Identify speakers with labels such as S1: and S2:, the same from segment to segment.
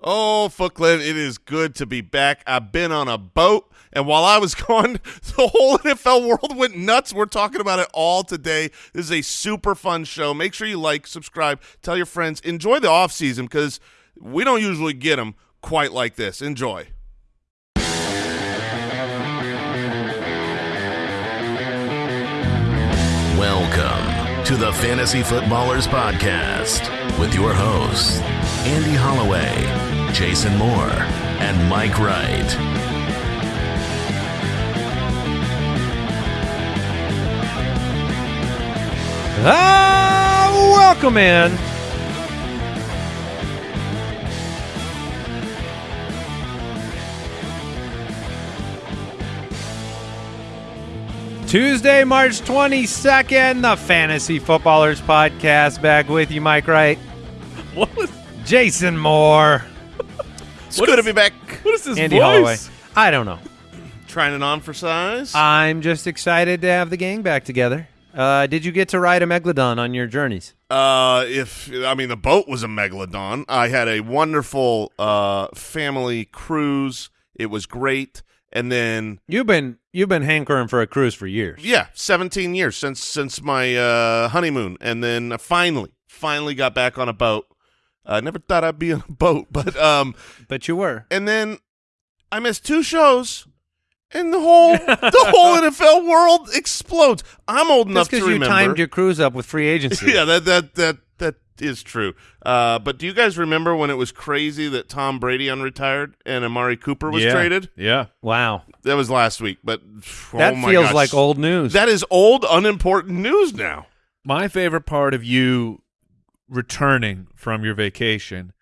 S1: Oh, Footclan, it is good to be back. I've been on a boat, and while I was gone, the whole NFL world went nuts. We're talking about it all today. This is a super fun show. Make sure you like, subscribe, tell your friends. Enjoy the off season because we don't usually get them quite like this. Enjoy.
S2: Welcome to the Fantasy Footballers Podcast with your hosts, Andy Holloway, Jason Moore, and Mike Wright.
S3: Ah, welcome in. Tuesday, March 22nd, the Fantasy Footballers Podcast. Back with you, Mike Wright.
S4: What was
S3: Jason Moore.
S1: It's good to be back.
S4: what is this
S3: Andy
S4: voice?
S3: Holloway. I don't know.
S1: Trying it on for size.
S3: I'm just excited to have the gang back together. Uh, did you get to ride a Megalodon on your journeys?
S1: Uh, if I mean the boat was a megalodon, I had a wonderful uh family cruise. It was great, and then
S3: You've been you've been hankering for a cruise for years.
S1: yeah, seventeen years since since my uh honeymoon, and then I finally finally got back on a boat. I never thought I'd be on a boat, but um,
S3: But you were.
S1: and then I missed two shows. And the whole the whole NFL world explodes. I'm old enough
S3: That's
S1: to
S3: because you timed your cruise up with free agency.
S1: yeah, that that that that is true. Uh, but do you guys remember when it was crazy that Tom Brady unretired and Amari Cooper was
S4: yeah.
S1: traded?
S4: Yeah.
S3: Wow.
S1: That was last week, but oh
S3: That
S1: my
S3: feels
S1: gosh.
S3: like old news.
S1: That is old, unimportant news now.
S4: My favorite part of you returning from your vacation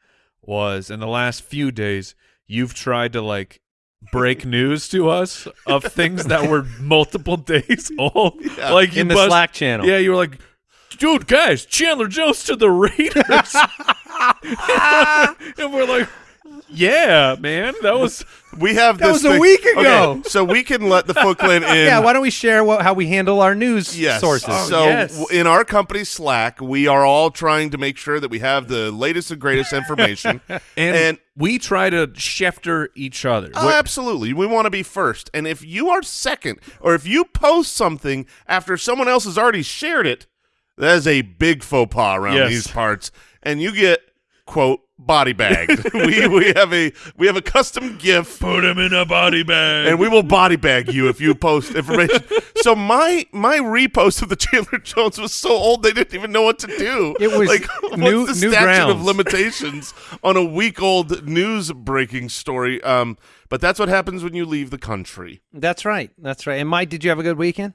S4: was in the last few days you've tried to like break news to us of things that were multiple days old. Like
S3: in the
S4: bust-
S3: Slack channel.
S4: Yeah, you were like, dude, guys, Chandler Jones to the Raiders. and we're like, yeah, man, that was
S1: We have
S3: That
S1: this
S3: was a
S1: thing-
S3: week ago.
S1: Okay, so we can let the Foot Clan in.
S3: Yeah, why don't we share what, how we handle our news
S1: Yes.
S3: sources?
S4: Oh,
S1: so
S4: yes.
S1: in our company Slack, we are all trying to make sure that we have the latest and greatest information.
S4: and,
S1: And-
S4: we try to Schefter each other.
S1: Oh, absolutely. We want to be first. And if you are second, or if you post something after someone else has already shared it, that is a big faux pas around
S4: Yes.
S1: these parts. And you get, quote, body bagged. we we have a we have a custom GIF
S4: Put him in a body bag.
S1: and we will body bag you if you post information. so my my repost of the Chandler Jones was so old they didn't even know what to do.
S3: It was
S1: like
S3: new-
S1: what's the
S3: new
S1: statute of limitations on a week old news breaking story. Um, but that's what happens when you leave the country.
S3: That's right. That's right. And Mike, did you have a good weekend?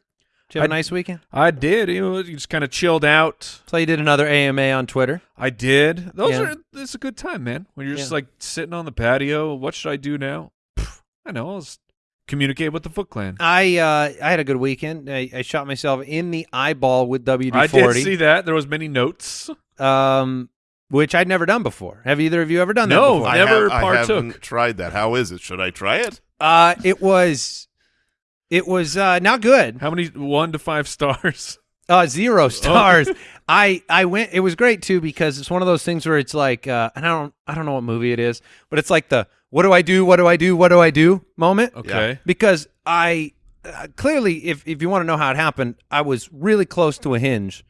S3: Did you have a
S4: I-
S3: nice weekend?
S4: I did. You know, you just kind of chilled out.
S3: So you did another AMA on Twitter.
S4: I did. Those
S3: Yeah.
S4: are. It's a good time, man. When you're just like sitting on the patio. What should I do now? Pff, I know. I'll just communicate with the Foot Clan.
S3: I uh, I had a good weekend. I, I shot myself in the eyeball with WD forty.
S4: I did see that. There was many notes.
S3: um, which I'd never done before. Have either of you ever done that
S4: No.
S3: before?
S4: I never
S1: have, I
S4: partook.
S1: haven't tried that. How is it? Should I try it?
S3: Uh, it was, it was uh, not good.
S4: How many one to five stars?
S3: Uh, zero stars. I I went. It was great too because it's one of those things where it's like, uh, and I don't I don't know what movie it is, but it's like the what do I do? What do I do? What do I do? moment.
S4: Okay.
S3: Because I uh, clearly, if if you want to know how it happened, I was really close to a hinge,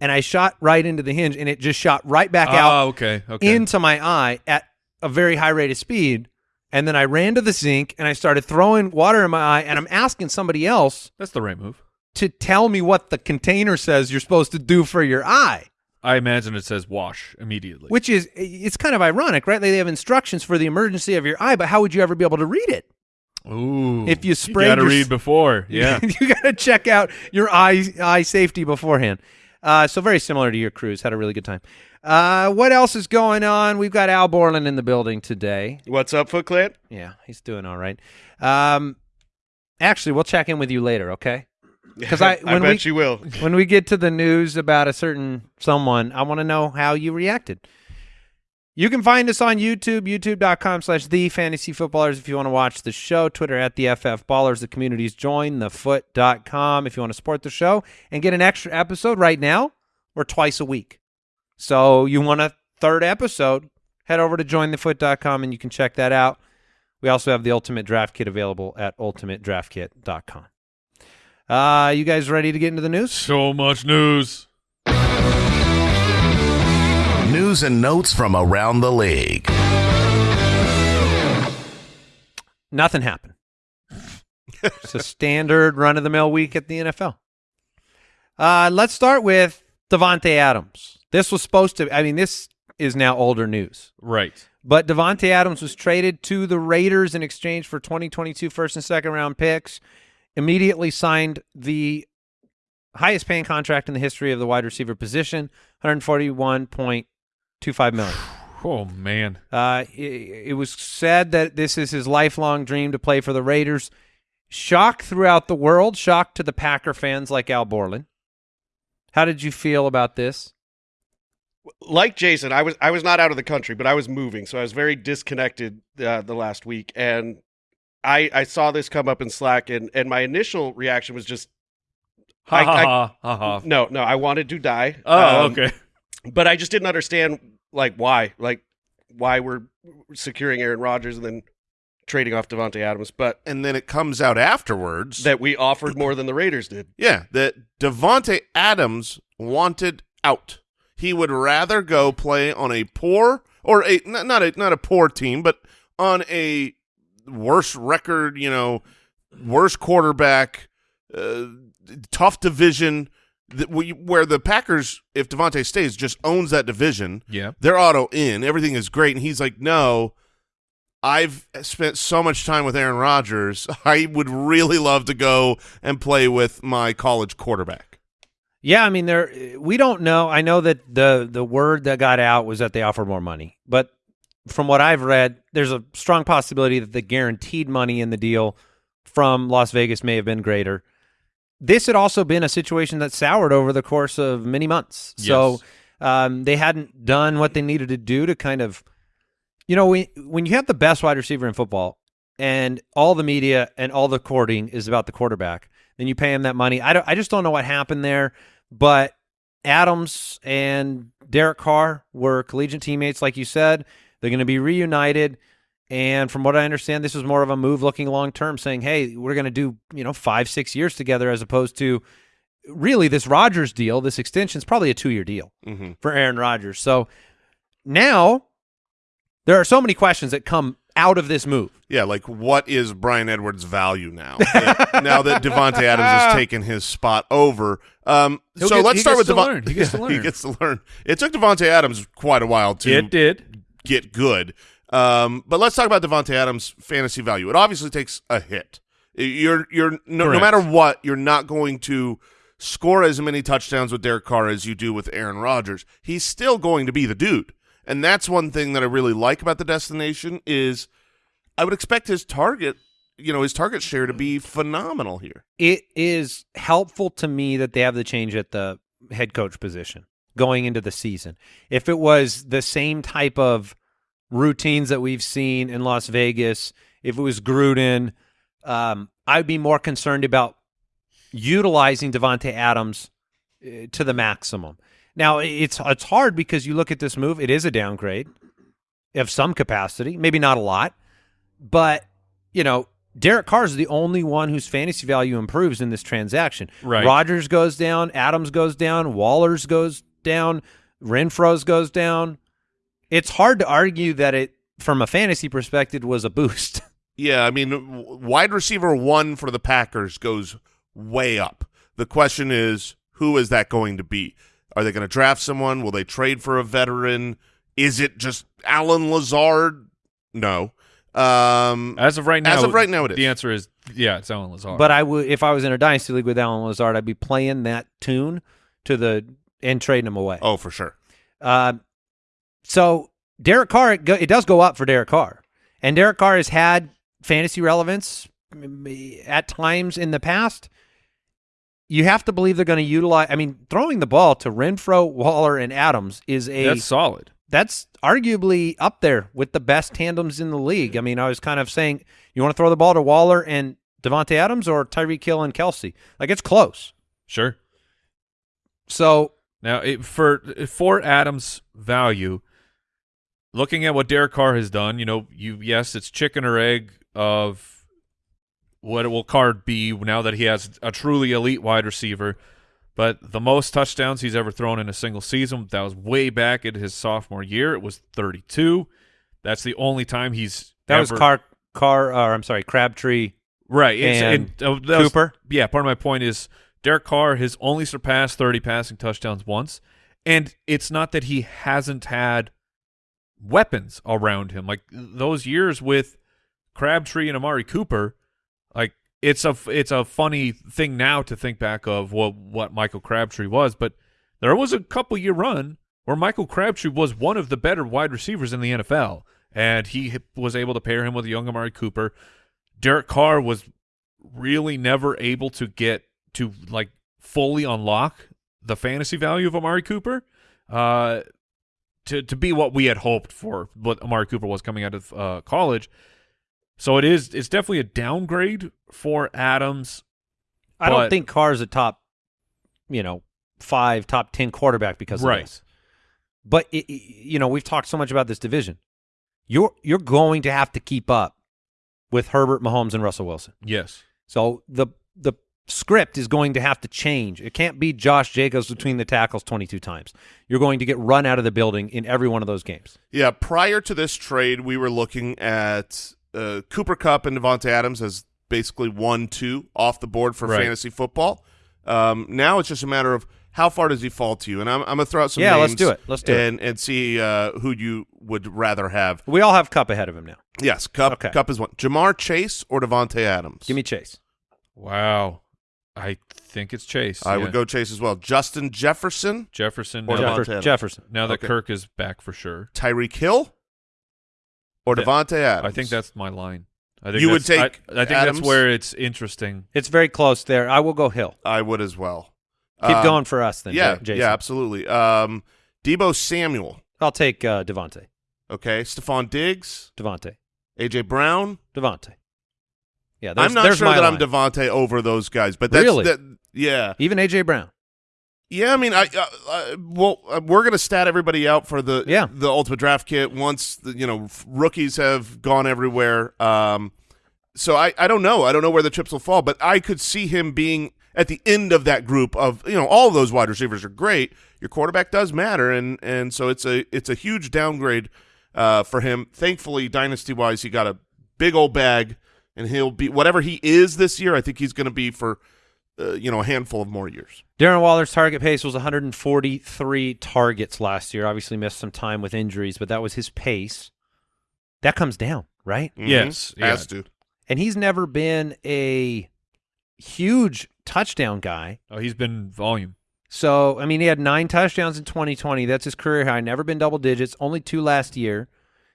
S3: and I shot right into the hinge, and it just shot right back out
S4: Oh, okay. Okay.
S3: into my eye at a very high rate of speed. And then I ran to the sink and I started throwing water in my eye, and I'm asking somebody else
S4: That's the right move.
S3: to tell me what the container says you're supposed to do for your eye,
S4: I imagine it says wash immediately.
S3: which is it's kind of ironic, right? They have instructions for the emergency of your eye, but how would you ever be able to read it?
S4: Ooh.
S3: If you spray, You
S4: got to read before. Yeah.
S3: you got to check out your eye eye safety beforehand. Uh, so very similar to your cruise. Had a really good time. Uh, what else is going on? We've got Al Borland in the building today.
S1: What's up, Foot Clan?
S3: Yeah, he's doing all right. Um, actually, we'll check in with you later, okay? Because I, when we,
S1: you will.
S3: when we get to the news about a certain someone, I want to know how you reacted. You can find us on YouTube, youtube.com slash the fantasy footballers if you want to watch the show, Twitter at the FF Ballers, the communities join thefoot.com if you want to support the show and get an extra episode right now or twice a week. So you want a third episode, head over to jointhefoot.com and you can check that out. We also have the Ultimate Draft Kit available at ultimatedraftkit.com. Uh, you guys ready to get into the news?
S4: So much news.
S2: News and notes from around the league.
S3: Nothing happened. it's a standard run of the mill week at the NFL. Uh, let's start with Davante Adams. This was supposed to. I mean, this is now older news.
S4: Right.
S3: But Davante Adams was traded to the Raiders in exchange for 2022 first and second round picks. Immediately signed the highest paying contract in the history of the wide receiver position, 141.25 million.
S4: Oh man.
S3: Uh, it, it was said that this is his lifelong dream to play for the Raiders. Shock throughout the world, shock to the Packer fans like Al Borland. How did you feel about this?
S5: like Jason, I was I was not out of the country, but I was moving, so I was very disconnected uh, the last week, and I I saw this come up in Slack, and and my initial reaction was just
S4: Ha
S5: I-
S4: ha
S5: I-
S4: ha ha ha.
S5: no no I wanted to die.
S4: Oh,
S5: Um,
S4: okay.
S5: But I just didn't understand like why like why we're securing Aaron Rodgers and then trading off Davante Adams, but
S1: And then it comes out afterwards
S5: that we offered more than the Raiders did.
S1: Yeah, that Davante Adams wanted out. He would rather go play on a poor or a not, not a not a poor team, but on a worse record, you know, worse quarterback, uh, tough division we, where the Packers, if Davante stays, just owns that division.
S4: Yeah.
S1: They're auto in, everything is great, and he's like, no. I've spent so much time with Aaron Rodgers. I would really love to go and play with my college quarterback.
S3: Yeah, I mean, there we don't know. I know that the the word that got out was that they offered more money, but from what I've read, there's a strong possibility that the guaranteed money in the deal from Las Vegas may have been greater. This had also been a situation that soured over the course of many months. So um, they hadn't done what they needed to do to kind of, you know, when when you have the best wide receiver in football, and all the media and all the courting is about the quarterback, then you pay him that money. I don't, I just don't know what happened there, but Adams and Derek Carr were collegiate teammates, like you said. They're going to be reunited. And from what I understand, this was more of a move looking long term, saying, hey, we're going to do, you know, five, six years together as opposed to really this Rodgers deal, this extension is probably a two year deal
S1: Mm-hmm.
S3: for Aaron Rodgers. So now there are so many questions that come out of this move.
S1: Yeah, like what is Bryan Edwards' value now? that- now that Davante Adams has taken his spot over. Um, so
S4: get-
S1: let's start with
S4: Davante. He gets to
S1: he gets to learn. It took Davante Adams quite a while to
S4: It did.
S1: get good. Um, but let's talk about Davante Adams' fantasy value. It obviously takes a hit. You're you're no, no matter what, you're not going to score as many touchdowns with Derek Carr as you do with Aaron Rodgers. He's still going to be the dude. And that's one thing that I really like about the destination is I would expect his target, you know, his target share to be phenomenal here.
S3: It is helpful to me that they have the change at the head coach position going into the season. If it was the same type of routines that we've seen in Las Vegas, if it was Gruden, um, I'd be more concerned about utilizing Davante Adams uh, to the maximum. Now it's it's hard because you look at this move; it is a downgrade of some capacity, maybe not a lot, but you know. Derek Carr is the only one whose fantasy value improves in this transaction.
S4: Right.
S3: Rodgers goes down, Adams goes down, Waller's goes down, Renfrow's goes down. It's hard to argue that it, from a fantasy perspective, was a boost.
S1: Yeah, I mean, wide receiver one for the Packers goes way up. The question is, who is that going to be? Are they going to draft someone? Will they trade for a veteran? Is it just Allen Lazard? No. Um,
S4: As of right now,
S1: As of right now, it is.
S4: The answer is yeah, it's Allen Lazard.
S3: But I would, if I was in a dynasty league with Allen Lazard, I'd be playing that tune to the and trading him away.
S1: oh, for sure.
S3: Uh, so Derek Carr, it, go, it does go up for Derek Carr, and Derek Carr has had fantasy relevance at times in the past. You have to believe they're going to utilize. I mean, throwing the ball to Renfrow, Waller, and Adams is a
S4: that's solid.
S3: that's arguably up there with the best tandems in the league. I mean, I was kind of saying, you want to throw the ball to Waller and Davante Adams or Tyreek Hill and Kelce? Like it's close.
S4: Sure.
S3: So
S4: Now, it, for for Adams' value, looking at what Derek Carr has done, you know, you yes, it's chicken or egg of what it will Carr be now that he has a truly elite wide receiver. But the most touchdowns he's ever thrown in a single season, that was way back in his sophomore year. It was 32. That's the only time he's
S3: That was Carr. Carr. Or I'm sorry, Crabtree.
S4: right. It's,
S3: and
S4: uh, that was-
S3: Cooper.
S4: yeah, part of my point is Derek Carr has only surpassed 30 passing touchdowns once, and it's not that he hasn't had weapons around him. Like those years with Crabtree and Amari Cooper, like it's a it's a funny thing now to think back of what what Michael Crabtree was, but there was a couple year run where Michael Crabtree was one of the better wide receivers in the NFL, and he was able to pair him with young Amari Cooper. Derek Carr was really never able to get to like fully unlock the fantasy value of Amari Cooper uh, to to be what we had hoped for what Amari Cooper was coming out of uh, college. So it is it's definitely a downgrade for Adams.
S3: I don't think Carr's a top, you know, five, top ten quarterback because of
S4: Right.
S3: this. But it- you know, we've talked so much about this division. You're you're going to have to keep up with Herbert, Mahomes, and Russell Wilson.
S4: Yes.
S3: So the the script is going to have to change. It can't be Josh Jacobs between the tackles 22 times. You're going to get run out of the building in every one of those games.
S1: Yeah, prior to this trade, we were looking at uh, Cooper Kupp and Davante Adams as basically one, two off the board for
S4: Right.
S1: fantasy football. Um, now it's just a matter of how far does he fall to you, and I'm, I'm gonna throw out some
S3: Yeah, let's do it. Let's do it.
S1: and and see uh, who you would rather have.
S3: We all have Kupp ahead of him now.
S1: Yes, Kupp
S3: Okay.
S1: Kupp is one. Ja'Marr Chase or Davante Adams.
S3: Give me Chase.
S4: Wow. I think it's Chase.
S1: I
S4: yeah.
S1: would go Chase as well. Justin Jefferson,
S4: Jefferson.
S1: Or
S4: Now,
S1: Davante
S3: Jefferson.
S4: Now that
S1: Okay.
S4: Kirk is back for sure.
S1: Tyreek Hill, or
S4: Yeah,
S1: Davante Adams.
S4: I think that's my line. I think
S1: You would
S4: that's-
S1: take
S4: I, I think
S1: Adams?
S4: that's where it's interesting.
S3: It's very close there. I will go Hill.
S1: I would as well.
S3: Keep
S1: Um,
S3: going for us then.
S1: yeah,
S3: Jason.
S1: yeah, absolutely. Um, Deebo Samuel.
S3: I'll take uh, Davante.
S1: Okay, Stefon Diggs,
S3: Davante.
S1: AJ Brown.
S3: Davante. Yeah,
S1: I'm not sure that I'm
S3: line.
S1: Davante over those guys, but that's
S3: Really?
S1: that. Yeah,
S3: Even AJ Brown.
S1: yeah. I mean, I uh, uh, well, uh, we're gonna stat everybody out for the
S3: Yeah.
S1: the ultimate draft kit once the, you know rookies have gone everywhere. Um, so I I don't know. I don't know where the chips will fall, but I could see him being at the end of that group of you know all those wide receivers are great. Your quarterback does matter, and and so it's a it's a huge downgrade uh, for him. Thankfully, dynasty wise, he got a big old bag, and he'll be whatever he is this year. I think he's going to be for uh, you know a handful of more years.
S3: Darren Waller's target pace was 143 targets last year. Obviously missed some time with injuries, but that was his pace. That comes down, right?
S1: Mhm.
S4: Yes, yeah.
S1: has to.
S3: And he's never been a huge touchdown guy.
S4: Oh, he's been volume.
S3: So, I mean, he had nine touchdowns in 2020. That's his career high. Never been double digits, only two last year.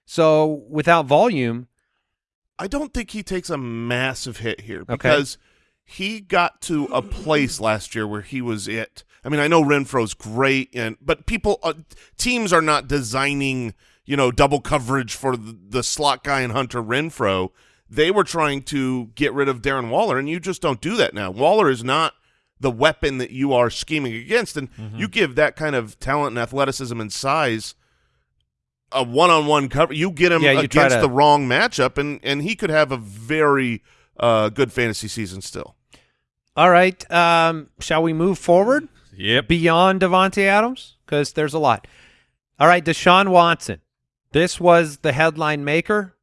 S3: So, without volume,
S1: I don't think he takes a massive hit here
S3: Okay.
S1: because he got to a place last year where he was it. I mean, I know Renfrow's great, and but people, uh, teams are not designing, you know, double coverage for the, the slot guy and Hunter Renfro. They were trying to get rid of Darren Waller, and you just don't do that now. Waller is not the weapon that you are scheming against, and you give that kind of talent and athleticism and size a one-on-one cover. You get him
S3: Yeah, you
S1: against
S3: to-
S1: the wrong matchup, and and he could have a very uh, good fantasy season still.
S3: all right. Um, shall we move forward
S4: Yep.
S3: beyond Davante Adams? Because there's a lot. All right, Deshaun Watson. This was the headline maker.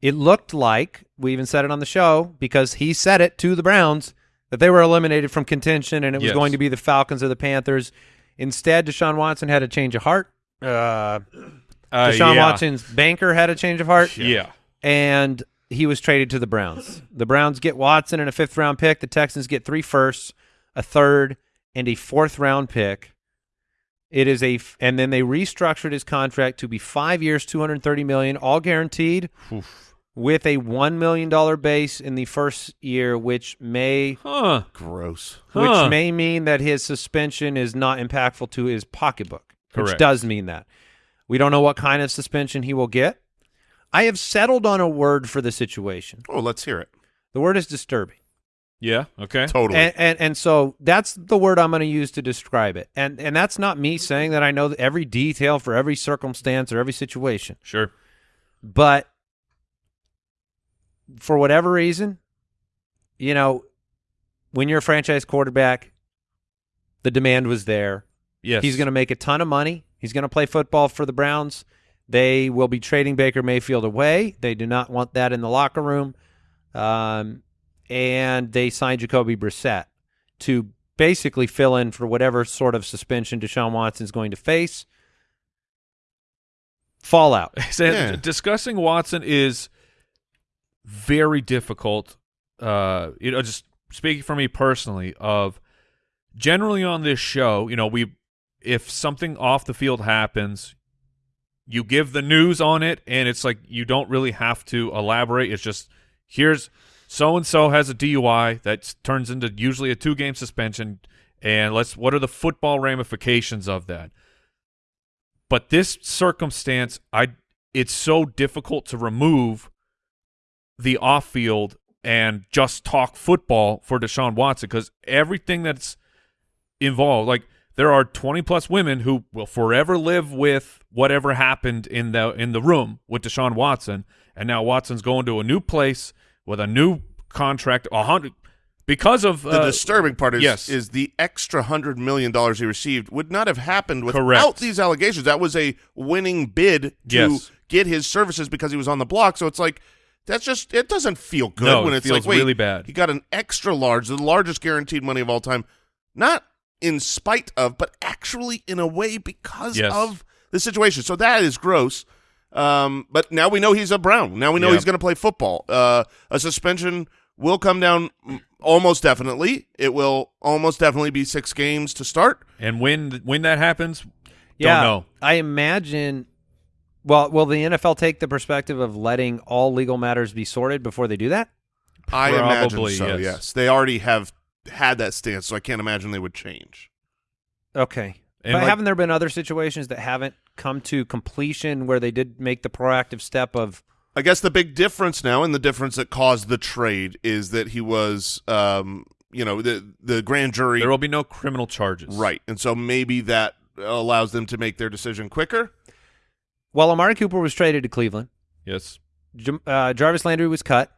S3: It looked like, we even said it on the show, because he said it to the Browns, that they were eliminated from contention and it was
S4: Yes.
S3: going to be the Falcons or the Panthers. Instead, Deshaun Watson had a change of heart. Uh,
S4: Uh,
S3: Deshaun
S4: yeah.
S3: Watson's banker had a change of heart.
S4: Yeah.
S3: and he was traded to the Browns. The Browns get Watson and a fifth round pick. The Texans get three firsts, a third, and a fourth round pick. It is a, f- and then they restructured his contract to be five years, two hundred thirty million, all guaranteed, with a one million dollar base in the first year, which may,
S4: Huh.
S1: Gross.
S4: Huh.
S3: which may mean that his suspension is not impactful to his pocketbook, which does mean that. We don't know what kind of suspension he will get. I have settled on a word for the situation.
S1: Oh, let's hear it.
S3: The word is disturbing.
S4: Yeah. Okay.
S1: Totally.
S3: And, and and so that's the word I'm going to use to describe it. And and that's not me saying that I know every detail for every circumstance or every situation.
S4: Sure.
S3: But for whatever reason, you know, when you're a franchise quarterback, the demand was there.
S4: Yes.
S3: He's going to make a ton of money. He's going to play football for the Browns. They will be trading Baker Mayfield away. They do not want that in the locker room. Um, and they signed Jacoby Brissett to basically fill in for whatever sort of suspension Deshaun Watson is going to face. Fallout.
S1: Yeah.
S4: Discussing Watson is very difficult. Uh, you know, just speaking for me personally, of generally on this show, you know, we if something off the field happens, you give the news on it, and it's like you don't really have to elaborate. It's just here's so and so has a DUI that turns into usually a two game suspension, and let's what are the football ramifications of that? But this circumstance, I it's so difficult to remove the off field and just talk football for Deshaun Watson because everything that's involved, like there are twenty plus women who will forever live with whatever happened in the in the room with Deshaun Watson, and now Watson's going to a new place with a new contract, a hundred because of
S1: the
S4: uh,
S1: disturbing part is
S4: yes.
S1: is the extra hundred million dollars he received would not have happened without
S4: Correct.
S1: these allegations. That was a winning bid to
S4: Yes.
S1: get his services because he was on the block. So it's like that's just it doesn't feel good
S4: No,
S1: when
S4: it
S1: it's
S4: feels
S1: like wait,
S4: really bad.
S1: He got an extra large, the largest guaranteed money of all time, not in spite of, but actually in a way because
S4: Yes.
S1: of the situation. So that is gross. Um, but now we know he's a Brown. Now we know
S4: Yeah.
S1: he's going to play football. Uh, a suspension will come down almost definitely. It will almost definitely be six games to start.
S4: and when when that happens,
S3: Yeah,
S4: don't know.
S3: I imagine. Well, will the NFL take the perspective of letting all legal matters be sorted before they do that?
S1: I imagine so.
S4: yes.
S1: Yes, they already have had that stance, so I can't imagine they would change.
S3: Okay.
S4: And
S3: but
S4: like-
S3: haven't there been other situations that haven't come to completion where they did make the proactive step of
S1: I guess the big difference now, and the difference that caused the trade, is that he was, um, you know, the the grand jury,
S4: there will be no criminal charges.
S1: right, and so maybe that allows them to make their decision quicker.
S3: well, Amari Cooper was traded to Cleveland.
S4: Yes.
S3: Jam- uh, Jarvis Landry was cut.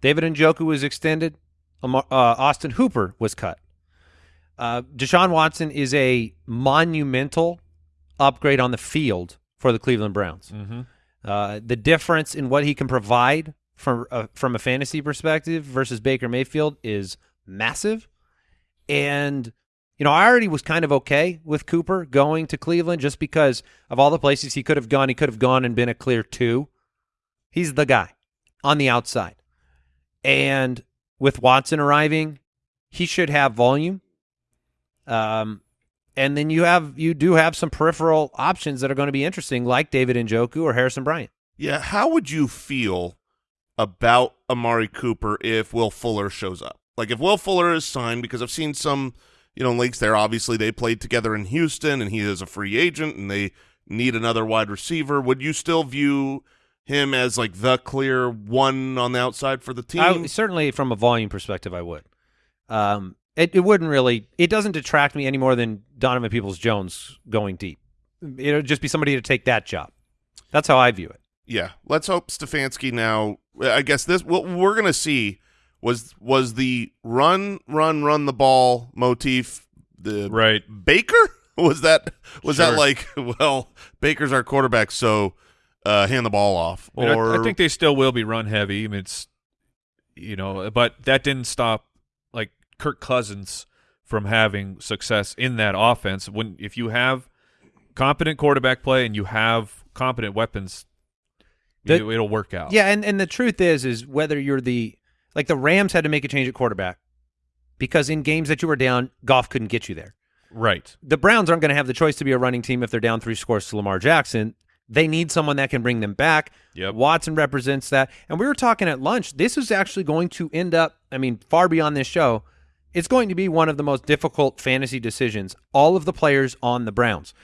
S3: David Njoku was extended. Uh, Austin Hooper was cut. Uh, Deshaun Watson is a monumental upgrade on the field for the Cleveland Browns.
S4: Mm-hmm.
S3: Uh, the difference in what he can provide from uh, from a fantasy perspective versus Baker Mayfield is massive. And you know, I already was kind of okay with Cooper going to Cleveland just because of all the places he could have gone. He could have gone and been a clear two. He's the guy on the outside. And with Watson arriving, he should have volume. Um, and then you have you do have some peripheral options that are going to be interesting, like David Njoku or Harrison Bryant.
S1: Yeah, how would you feel about Amari Cooper if Will Fuller shows up? Like if Will Fuller is signed, because I've seen some, you know, links there. Obviously, they played together in Houston, and he is a free agent, and they need another wide receiver. Would you still view him as like the clear one on the outside for the team?
S3: I, certainly, from a volume perspective, I would. Um, it, it wouldn't really. It doesn't detract me any more than Donovan Peoples Jones going deep. It would just be somebody to take that job. That's how I view it.
S1: Yeah, let's hope Stefanski now. I guess this what we're gonna see was was the run, run, run the ball motif. The
S4: Right.
S1: Baker was that was that like well Baker's our quarterback, so uh, hand the ball off.
S4: I, mean, I- I think they still will be run heavy. I mean, it's you know, but that didn't stop like Kirk Cousins from having success in that offense. When if you have competent quarterback play and you have competent weapons,
S3: The-
S4: it, it'll work out.
S3: Yeah, and and the truth is, is whether you're the like the Rams had to make a change at quarterback because in games that you were down, Goff couldn't get you there.
S4: Right.
S3: the Browns aren't going to have the choice to be a running team if they're down three scores to Lamar Jackson. They need someone that can bring them back.
S4: Yep.
S3: Watson represents that. And we were talking at lunch. This is actually going to end up, I mean, far beyond this show. It's going to be one of the most difficult fantasy decisions. All of the players on the Browns.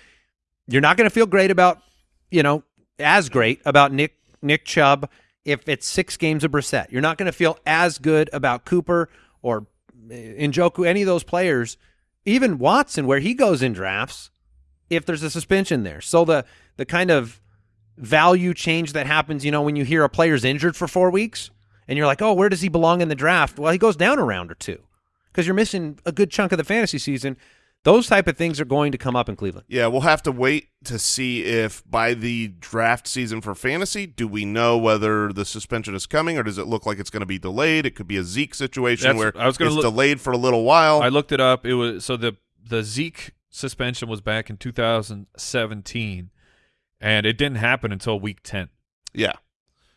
S3: You're not going to feel great about, you know, as great about Nick Nick Chubb if it's six games of Brissett. You're not going to feel as good about Cooper or eh, Njoku, any of those players, even Watson, where he goes in drafts, if there's a suspension there. So the the kind of value change that happens, you know, when you hear a player's injured for four weeks and you're like, oh, where does he belong in the draft? Well, he goes down a round or two because you're missing a good chunk of the fantasy season. Those type of things are going to come up in Cleveland.
S1: Yeah, we'll have to wait to see if by the draft season for fantasy, do we know whether the suspension is coming or does it look like it's going to be delayed? It could be a Zeke situation
S4: That's-
S1: where
S4: I was gonna
S1: it's
S4: look-
S1: delayed for a little while.
S4: I looked it up. It was so the the Zeke suspension was back in 2017, and it didn't happen until week 10.
S1: yeah.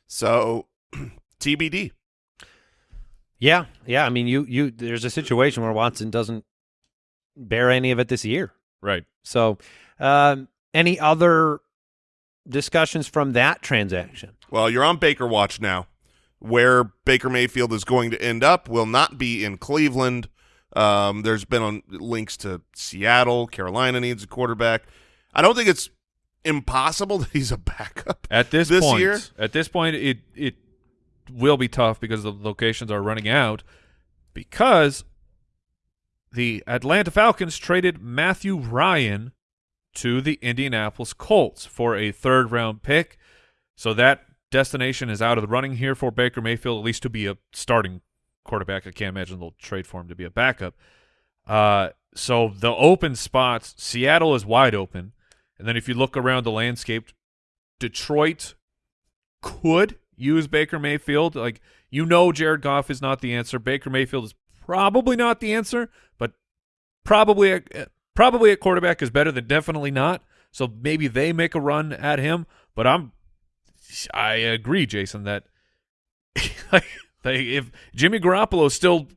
S1: So TBD.
S3: Yeah, yeah. I mean, you you there's a situation where Watson doesn't bear any of it this year.
S4: Right.
S3: So, um, any other discussions from that transaction?
S1: Well, you're on Baker Watch now. Where Baker Mayfield is going to end up will not be in Cleveland. Um, there's been on links to Seattle. Carolina needs a quarterback. I don't think it's impossible that he's a backup
S4: At this,
S1: this
S4: point,
S1: year.
S4: at this point, it it will be tough because the locations are running out. Because the Atlanta Falcons traded Matthew Ryan to the Indianapolis Colts for a third round pick, so that destination is out of the running here for Baker Mayfield, at least to be a starting quarterback. I can't imagine they'll trade for him to be a backup. Uh, so the open spots, Seattle is wide open. And then if you look around the landscape, Detroit could use Baker Mayfield. Like you know, Jared Goff is not the answer. Baker Mayfield is probably not the answer, but probably a, eh, probably at quarterback is better than definitely not. So maybe they make a run at him. But I'm I agree, Jason, that like, if Jimmy Garoppolo still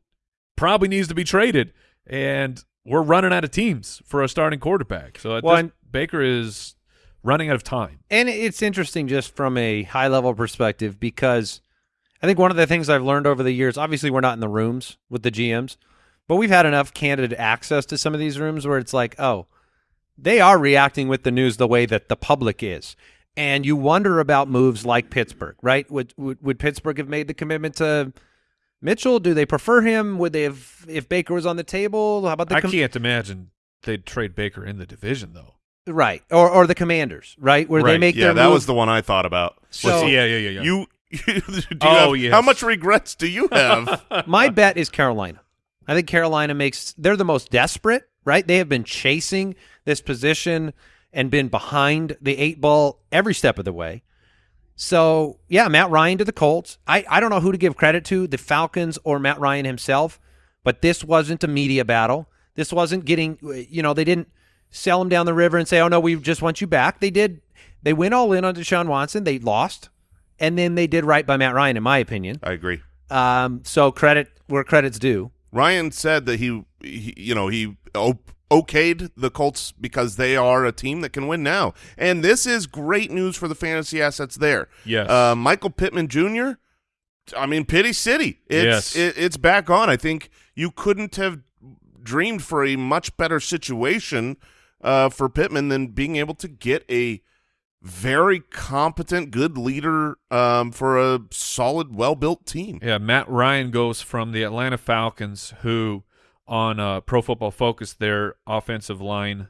S4: probably needs to be traded, and we're running out of teams for a starting quarterback. So
S3: Well, and-
S4: Baker is running out of time.
S3: And it's interesting just from a high level perspective because I think one of the things I've learned over the years, obviously we're not in the rooms with the GMs, but we've had enough candid access to some of these rooms where it's like, oh, they are reacting with the news the way that the public is. And you wonder about moves like Pittsburgh, right? Would would, would Pittsburgh have made the commitment to Mitchell? Do they prefer him? Would they have if Baker was on the table? How about the
S4: I can't imagine they'd trade Baker in the division though.
S3: Right or or the Commanders, right? Where they make
S1: Yeah,
S3: their
S1: that
S3: move-
S1: was the one I thought about.
S3: So-
S4: yeah, yeah, yeah, yeah.
S1: You, you do you
S4: Oh,
S1: have-
S4: yes.
S1: How much regrets do you have?
S3: My bet is Carolina. I think Carolina makes they're the most desperate, right? They have been chasing this position and been behind the eight ball every step of the way. So yeah, Matt Ryan to the Colts. I, I don't know who to give credit to, the Falcons or Matt Ryan himself, but this wasn't a media battle. This wasn't getting you know, they didn't sell him down the river and say, Oh no, we just want you back. They did they went all in on Deshaun Watson. They lost. And then they did right by Matt Ryan, in my opinion.
S1: I agree.
S3: Um, so credit where credit's due.
S1: Ryan said that he, he you know, he o- okayed the Colts because they are a team that can win now, and this is great news for the fantasy assets there.
S4: Yes.
S1: uh, Michael Pittman Jr. I mean, Pity City. It's
S4: Yes.
S1: it, it's back on. I think you couldn't have dreamed for a much better situation uh, for Pittman than being able to get a very competent, good leader um, for a solid, well-built team.
S4: Yeah, Matt Ryan goes from the Atlanta Falcons, who on uh, Pro Football Focus, their offensive line,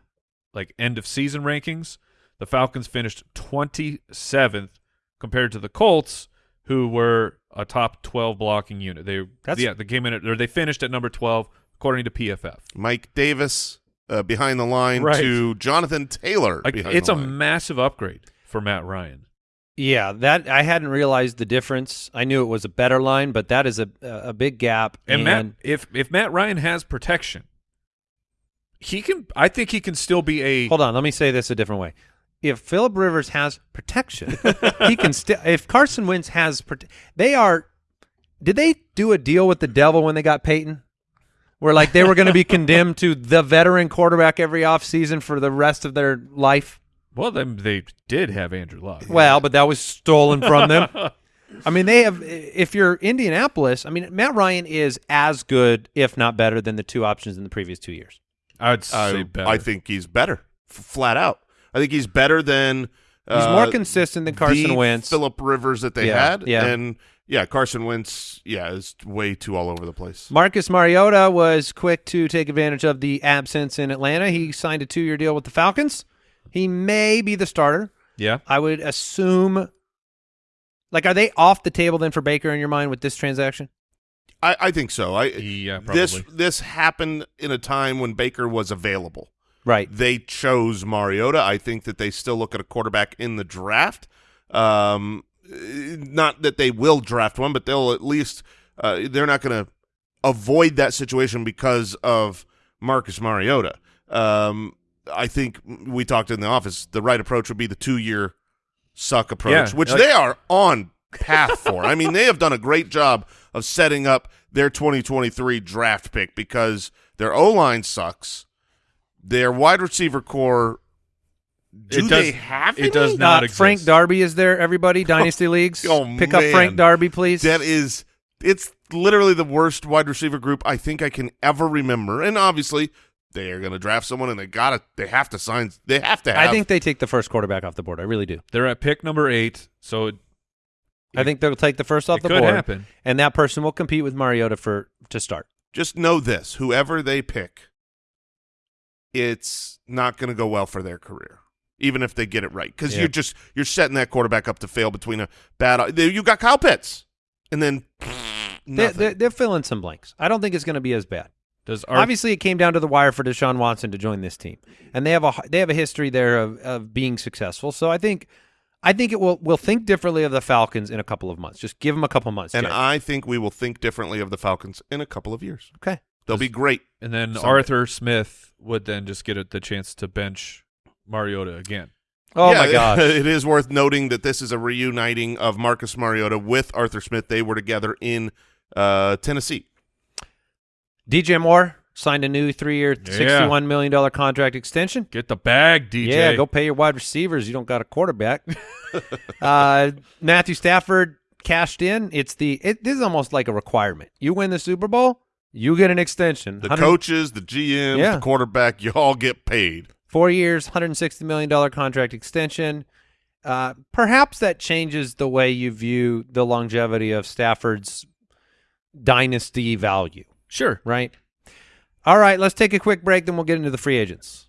S4: like end of season rankings, the Falcons finished 27th compared to the Colts, who were a top 12 blocking unit. They
S3: That's-
S4: yeah, they came in at, or they finished at number 12 according to PFF.
S1: Mike Davis uh, behind the line
S4: Right.
S1: to Jonathan Taylor.
S4: Like
S1: behind
S4: it's
S1: the
S4: a
S1: line.
S4: massive upgrade for Matt Ryan.
S3: Yeah, that I hadn't realized the difference. I knew it was a better line, but that is a a big gap.
S4: And, Matt, if if Matt Ryan has protection, he can. I think he can still be a.
S3: hold on, let me say this a different way. If Philip Rivers has protection, he can still. If Carson Wentz has, prote- they are. Did they do a deal with the devil when they got Peyton? Where like they were going to be condemned to the veteran quarterback every offseason for the rest of their life.
S4: Well, then they did have Andrew Luck.
S3: Well, but that was stolen from them. I mean, they have. If you're Indianapolis, I mean, Matt Ryan is as good, if not better, than the two options in the previous two years.
S4: I'd say
S1: I,
S4: better.
S1: I think he's better, f- flat out. I think he's better than
S3: He's
S1: uh,
S3: more consistent than Carson
S1: the
S3: Wentz.
S1: Philip Rivers that they
S3: Yeah,
S1: had,
S3: yeah.
S1: and yeah, Carson Wentz, yeah, is way too all over the place.
S3: Marcus Mariota was quick to take advantage of the absence in Atlanta. He signed a two-year deal with the Falcons. He may be the starter.
S4: Yeah.
S3: I would assume. Like, are they off the table then for Baker in your mind with this transaction?
S1: I, I think so. I
S4: Yeah, probably.
S1: this this happened in a time when Baker was available.
S3: Right.
S1: They chose Mariota. I think that they still look at a quarterback in the draft. Um, not that they will draft one, but they'll at least uh, they're not going to avoid that situation because of Marcus Mariota. Um, I think we talked in the office. The right approach would be the two-year suck approach,
S4: Yeah,
S1: which
S4: like-
S1: they are on path for. I mean, they have done a great job of setting up their 2023 draft pick because their O line sucks. Their wide receiver core. Do
S4: It
S1: they
S4: does-
S1: have
S4: it
S1: any?
S4: does not
S3: Uh,
S4: exist.
S3: Frank Darby is there, everybody? Dynasty leagues?
S1: Oh,
S3: Pick up. Frank Darby, please.
S1: That is, it's literally the worst wide receiver group I think I can ever remember. And obviously, they are going to draft someone, and they got to, they have to sign, they have to have.
S3: I think they take the first quarterback off the board. I really do.
S4: They're at pick number eight, so it,
S3: I think they'll take the first off
S4: it
S3: the
S4: could
S3: board,
S4: happen.
S3: and that person will compete with Mariota for to start.
S1: just know this: whoever they pick, it's not going to go well for their career, even if they get it right, because
S3: Yeah.
S1: you're just you're setting that quarterback up to fail between a bad. You got Kyle Pitts, and then
S3: They,
S1: nothing.
S3: they, they're filling some blanks. I don't think it's going to be as bad.
S4: Does Ar-
S3: Obviously, it came down to the wire for Deshaun Watson to join this team, and they have a they have a history there of, of being successful. So I think I think it will we'll think differently of the Falcons in a couple of months. Just give them a couple months.
S1: and
S3: Jay.
S1: I think we will think differently of the Falcons in a couple of years.
S3: okay.
S1: They'll be great.
S4: and then
S1: Sunday.
S4: Arthur Smith would then just get it, the chance to bench Mariota again.
S3: Oh
S1: Yeah,
S3: my gosh.
S1: It is worth noting that this is a reuniting of Marcus Mariota with Arthur Smith. They were together in uh, Tennessee.
S3: DJ Moore signed a new three-year, sixty-one million dollar contract extension.
S4: Get the bag, DJ.
S3: Yeah, go pay your wide receivers. You don't got a quarterback. uh, Matthew Stafford cashed in. It's the it, this is almost like a requirement. You win the Super Bowl, you get an extension.
S1: The coaches, the GMs,
S3: Yeah.
S1: the quarterback, you all get paid.
S3: Four years, hundred and sixty million dollar contract extension. Uh, perhaps that changes the way you view the longevity of Stafford's dynasty value.
S4: Sure.
S3: Right. All right, let's take a quick break, then we'll get into the free agents.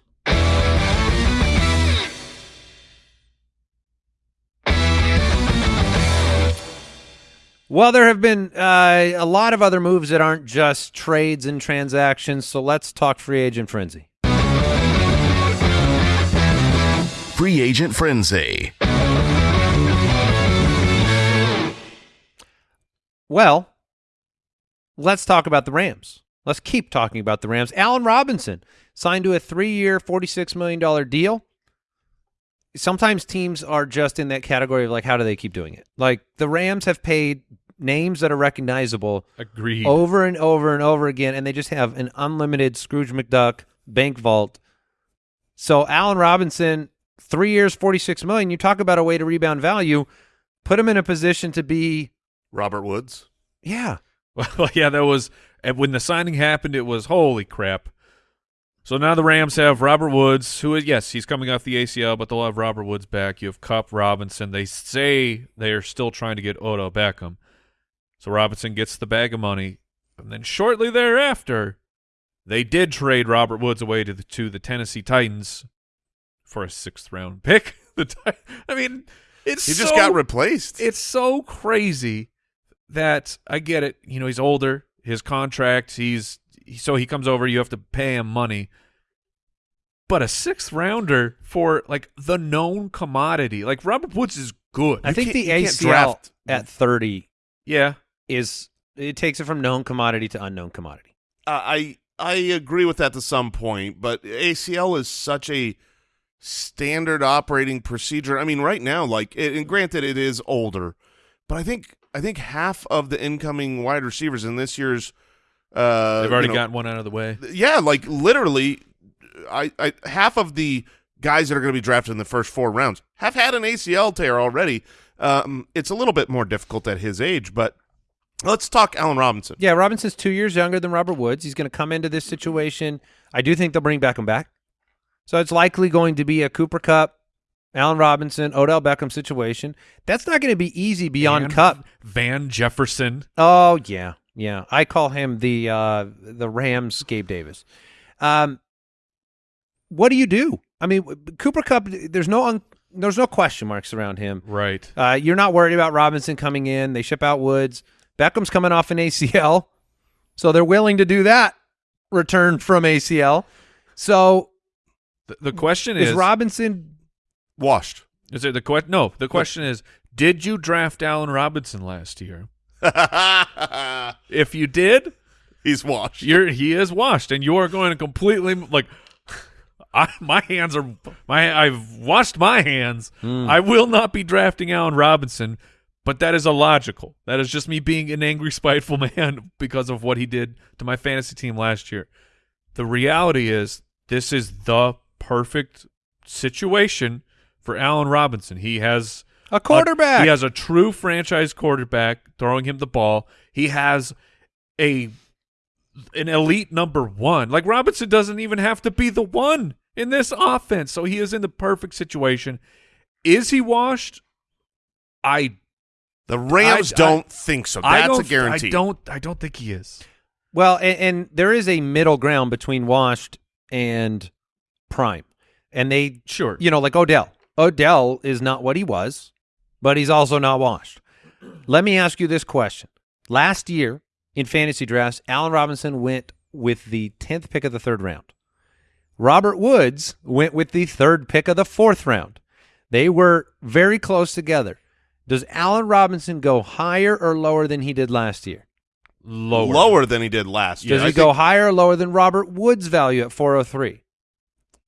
S3: Well, there have been uh, a lot of other moves that aren't just trades and transactions, so let's talk free agent frenzy.
S2: Free Agent Frenzy.
S3: Well, let's talk about the Rams. Let's keep talking about the Rams. Allen Robinson signed to a three-year, $46 million deal. Sometimes teams are just in that category of like, how do they keep doing it? Like the Rams have paid names that are recognizable
S4: Agreed.
S3: over and over and over again, and they just have an unlimited Scrooge McDuck bank vault. So Allen Robinson, three years, 46 million. You talk about a way to rebound value. Put him in a position to be,
S1: Robert Woods.
S3: yeah,
S4: Well, yeah, that was when the signing happened. It was holy crap. So now the Rams have Robert Woods, who is yes, he's coming off the ACL, but they'll have Robert Woods back. You have Kupp Robinson. They say they are still trying to get Odell Beckham. So Robinson gets the bag of money, and then shortly thereafter, they did trade Robert Woods away to the to the Tennessee Titans for a sixth round pick. The Ti- I mean, it's
S1: He just
S4: so-
S1: got replaced.
S4: it's so crazy that I get it. You know, he's older. His contract, he's so he comes over. You have to pay him money. But a sixth rounder for like the known commodity, like Robert Woods is good.
S3: I think the
S1: you can't
S3: ACL
S1: draft-
S3: at 30
S4: yeah,
S3: is it takes it from known commodity to unknown commodity.
S1: Uh, I I agree with that to some point, but ACL is such a standard operating procedure. I mean, right now, like, it, and granted, it is older, but I think I think half of the incoming wide receivers in this year's uh,
S4: they've already
S1: you know,
S4: gotten one out of the way.
S1: yeah, like literally, I, I half of the guys that are going to be drafted in the first four rounds have had an ACL tear already. Um, it's a little bit more difficult at his age, but let's talk Allen Robinson.
S3: Yeah, Robinson's two years younger than Robert Woods. He's going to come into this situation. I do think they'll bring Beckham back. So it's likely going to be a Cooper Kupp Allen Robinson, Odell Beckham situation. That's not going to be easy beyond
S4: Van-
S3: Kupp.
S4: Van Jefferson.
S3: Oh yeah, yeah. I call him the uh, the Rams Gabe Davis. Um, what do you do? I mean, Cooper Kupp. There's no un- there's no question marks around him.
S4: Right.
S3: Uh, you're not worried about Robinson coming in. They ship out Woods. Beckham's coming off an ACL, so they're willing to do that return from ACL. So
S4: The, the question
S3: is
S4: is,
S3: Robinson?
S1: Washed.
S4: is it the question? No, the question is, did you draft Allen Robinson last year? If you did,
S1: He's washed.
S4: you're he is washed, and you are going to completely like. I, my hands are my. I've washed my hands. Hmm. I will not be drafting Allen Robinson, but that is illogical. That is just me being an angry, spiteful man because of what he did to my fantasy team last year. The reality is, this is the perfect situation for Allen Robinson. He has
S3: A quarterback.
S4: he has a true franchise quarterback throwing him the ball. He has a an elite number one. Like Robinson doesn't even have to be the one in this offense, so he is in the perfect situation. Is he washed? I
S1: The Rams
S4: I-
S1: don't think so. That's a
S4: don't,
S1: guarantee.
S4: I don't. I don't think he is.
S3: Well, and, and there is a middle ground between washed and prime, and they
S4: Sure.
S3: you know, like Odell. Odell is not what he was, but he's also not washed. Let me ask you this question. Last year in fantasy drafts, Allen Robinson went with the 10th pick of the third round. Robert Woods went with the third pick of the fourth round. They were very close together. Does Allen Robinson go higher or lower than he did last year?
S4: Lower.
S1: Lower than he did last year.
S3: Does
S1: I
S3: he go
S1: think-
S3: higher or lower than Robert Woods' value at 403?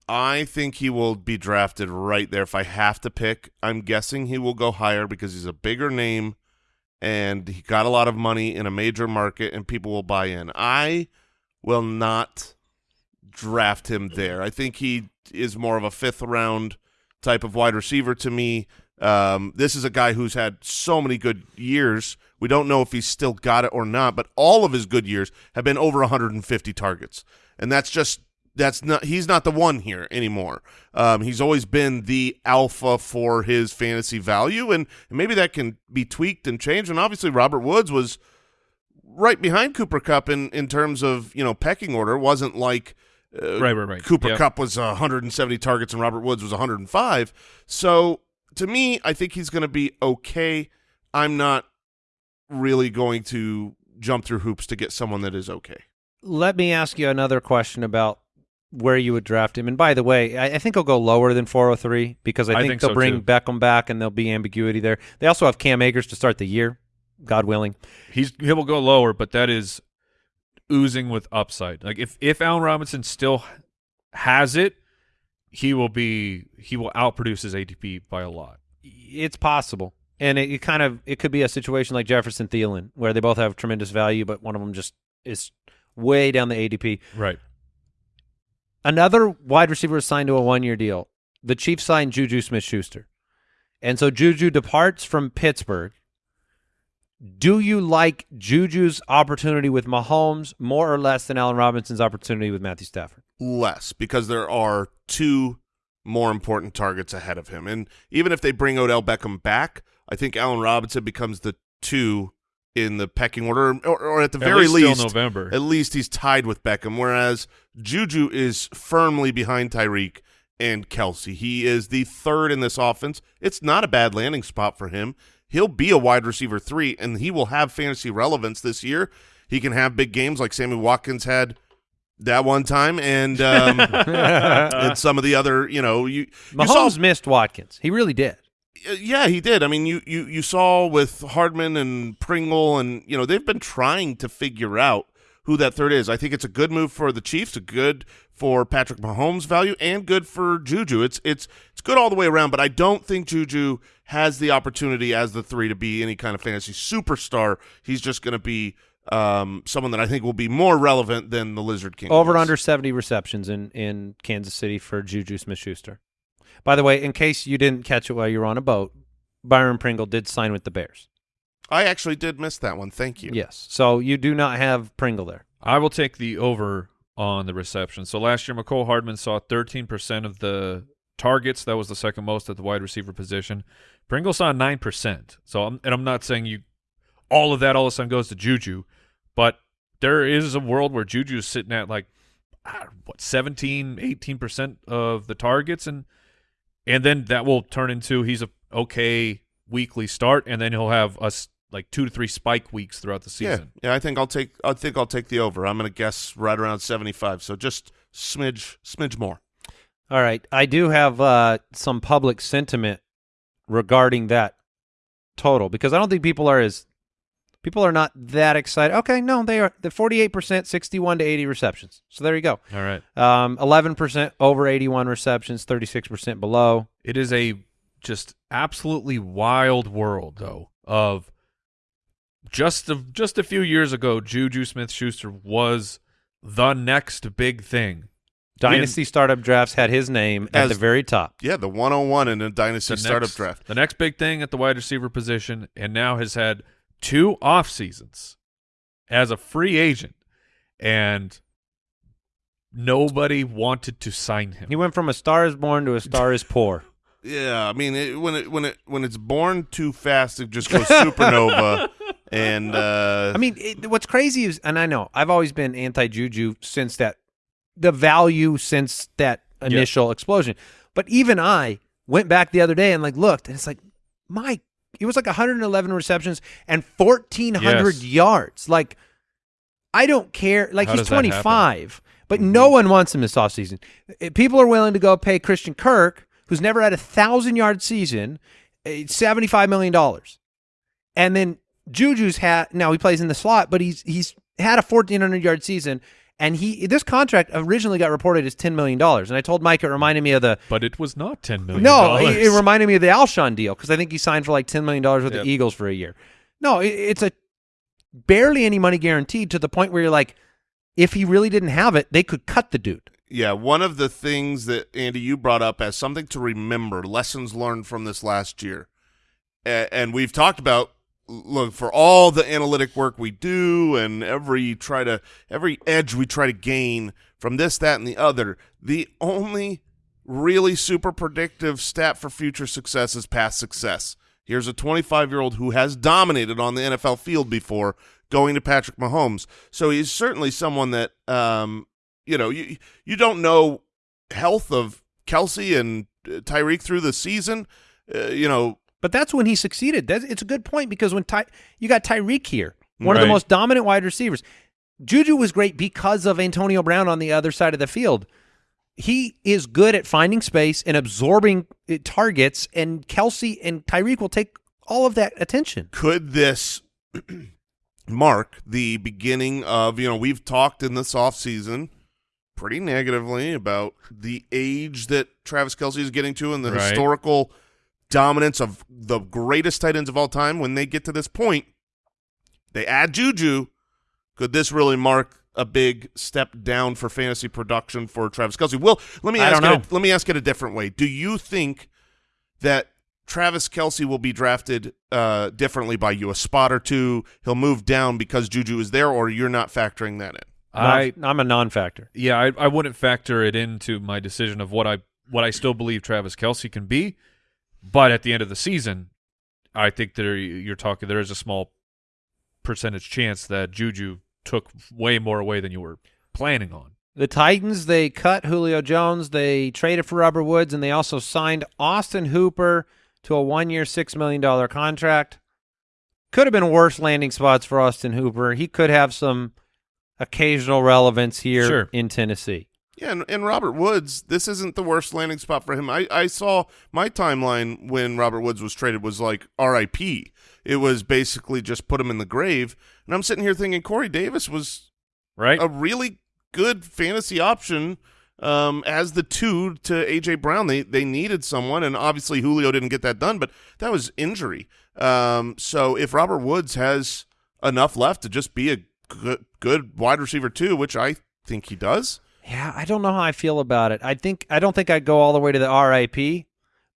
S1: I think he will be drafted right there. If I have to pick, I'm guessing he will go higher because he's a bigger name and he got a lot of money in a major market and people will buy in. I will not draft him there. I think he is more of a fifth round type of wide receiver to me. Um, this is a guy who's had so many good years. We don't know if he's still got it or not, but all of his good years have been over 150 targets, and that's just that's not he's not the one here anymore. Um, he's always been the alpha for his fantasy value, and, and maybe that can be tweaked and changed. And obviously, Robert Woods was right behind Cooper Kupp in in terms of you know pecking order. It wasn't like uh,
S4: Right, right, right.
S1: Cooper
S4: Yep.
S1: Kupp was 170 targets and Robert Woods was 105. So to me, I think he's going to be okay. I'm not really going to jump through hoops to get someone that is okay.
S3: Let me ask you another question about where you would draft him. And by the way, I, I think he'll go lower than 403 because I
S4: I
S3: think,
S4: think
S3: they'll
S4: so,
S3: bring
S4: too.
S3: Beckham back and there'll be ambiguity there. They also have Cam Akers to start the year, God willing.
S4: He's he will go lower, but that is oozing with upside. Like if if Allen Robinson still has it, he will be he will outproduce his ADP by a lot.
S3: It's possible. And it, it kind of it could be a situation like Jefferson Thielen where they both have tremendous value, but one of them just is way down the ADP.
S4: Right.
S3: Another wide receiver is signed to a one year deal. The Chiefs signed Juju Smith Schuster. And so Juju departs from Pittsburgh. Do you like Juju's opportunity with Mahomes more or less than Allen Robinson's opportunity with Matthew Stafford?
S1: Less because there are two more important targets ahead of him. And even if they bring Odell Beckham back, I think Allen Robinson becomes the two in the pecking order, or, or at the
S4: At
S1: very
S4: least till
S1: least,
S4: November.
S1: at least he's tied with Beckham, whereas Juju is firmly behind Tyreek and Kelce. He is the third in this offense. It's not a bad landing spot for him. He'll be a wide receiver three, and he will have fantasy relevance this year. He can have big games like Sammy Watkins had that one time, and um, and some of the other, you know, you, you saw
S3: missed Watkins. He really did.
S1: Uh, Yeah, he did. I mean, you, you you saw with Hardman and Pringle, and you know they've been trying to figure out who that third is. I think it's a good move for the Chiefs, a good for Patrick Mahomes' value, and good for Juju. It's it's it's good all the way around. But I don't think Juju has the opportunity as the three to be any kind of fantasy superstar. He's just going to be um, someone that I think will be more relevant than the Lizard King.
S3: Over
S1: was.
S3: under 70 receptions in, in Kansas City for Juju Smith Schuster. By the way, in case you didn't catch it while you were on a boat, Byron Pringle did sign with the Bears.
S1: I actually did miss that one. Thank you.
S3: Yes. So you do not have Pringle there.
S4: I will take the over on the reception. So last year, Mecole Hardman saw 13% of the targets. That was the second most at the wide receiver position. Pringle saw nine percent. So, I'm, and I'm not saying you all of that all of a sudden goes to Juju, but there is a world where Juju is sitting at like what 17, 18 percent of the targets, and and then that will turn into he's a okay weekly start, and then he'll have us like two to three spike weeks throughout the season.
S1: Yeah, yeah. I think I'll take. I think I'll take the over. I'm going to guess right around 75. So just smidge, smidge more.
S3: All right. I do have uh, some public sentiment regarding that total because I don't think people are as people are not that excited. Okay, no, they are. The 48%, 61 to 80 receptions. So there you go.
S4: All right.
S3: Um, 11% over 81 receptions, 36% below.
S4: It is a just absolutely wild world though of just a, just a few years ago Juju Smith-Schuster was the next big thing.
S3: Dynasty startup drafts had his name at the very top.
S1: Yeah, the 101 in a dynasty
S4: The
S1: startup
S4: next,
S1: draft.
S4: The next big thing at the wide receiver position and now has had two off seasons as a free agent and nobody wanted to sign him.
S3: He went from a star is born to a star is poor.
S1: Yeah, I mean, it, when it when it when it's born too fast, it just goes supernova. and uh,
S3: I mean, it, what's crazy is, and I know I've always been anti Juju since that, the value since that initial explosion. But even I went back the other day and like looked, and it's like, my, it was like 111 receptions and 1,400
S4: Yes.
S3: yards. Like, I don't care. Like
S4: How
S3: he's
S4: does that happen?
S3: 25, but no one wants him this offseason. Uh, People are willing to go pay Christian Kirk, who's never had a thousand yard season, uh, $75 million. And then Juju's had now he plays in the slot, but he's he's had a fourteen hundred yard season, and he this contract originally got reported as ten million dollars. And I told Mike it reminded me of the
S4: but it was not 10 million
S3: no, it, it reminded me of the Alshon deal because I think he signed for like ten million dollars with
S4: Yep.
S3: the Eagles for a year. No, it, it's a barely any money guaranteed to the point where you're like, if he really didn't have it, they could cut the dude.
S1: yeah, one of the things that Andy you brought up as something to remember, lessons learned from this last year, and we've talked about. Look for all the analytic work we do, and every try to every edge we try to gain from this, that, and the other. The only really super predictive stat for future success is past success. Here's a 25 year old who has dominated on the NFL field before going to Patrick Mahomes. So he's certainly someone that, um, you know, you, you don't know health of Kelce and uh, Tyreek through the season. Uh, you know,
S3: But that's when he succeeded. That's, it's a good point because when Ty, you got Tyreek here, one of the most dominant wide receivers. Juju was great because of Antonio Brown on the other side of the field. He is good at finding space and absorbing uh, targets, and Kelce and Tyreek will take all of that attention.
S1: could this mark the beginning of, you know, we've talked in this offseason pretty negatively about the age that Travis Kelce is getting to and the
S4: Right.
S1: historical dominance of the greatest tight ends of all time. When they get to this point, they add Juju. Could this really mark a big step down for fantasy production for Travis Kelce? Will, let me
S3: I
S1: ask
S3: don't
S1: it, let me ask it a different way. Do you think that Travis Kelce will be drafted uh, differently by you, a spot or two. He'll move down because Juju is there, or you're not factoring that in.
S4: I,
S3: I'm a non-factor.
S4: yeah, I, I wouldn't factor it into my decision of what I what I still believe Travis Kelce can be, but at the end of the season, I think there you're talking there is a small percentage chance that Juju took way more away than you were planning on.
S3: The Titans, they cut Julio Jones, they traded for Robert Woods, and they also signed Austin Hooper to a one-year, $6 million contract. Could have been worse landing spots for Austin Hooper. He could have some occasional relevance here
S4: Sure.
S3: in Tennessee.
S1: Yeah, and, and Robert Woods, this isn't the worst landing spot for him. I, I saw my timeline when Robert Woods was traded was like R.I.P. It was basically just put him in the grave. And I'm sitting here thinking Corey Davis was
S4: Right?
S1: a really good fantasy option um, as the two to AJ Brown. They they needed someone, and obviously Julio didn't get that done, but that was injury. Um, so if Robert Woods has enough left to just be a good, good wide receiver too, which I think he does.
S3: Yeah, I don't know how I feel about it. I think I don't think I'd go all the way to the RIP,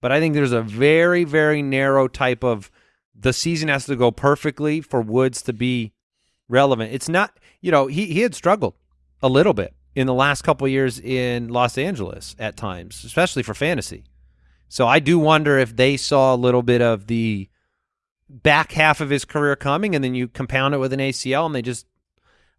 S3: but I think there's a very very narrow type of the season has to go perfectly for Woods to be relevant. It's not, you know, he he had struggled a little bit in the last couple years in Los Angeles at times, especially for fantasy. So I do wonder if they saw a little bit of the back half of his career coming, and then you compound it with an ACL, and they just,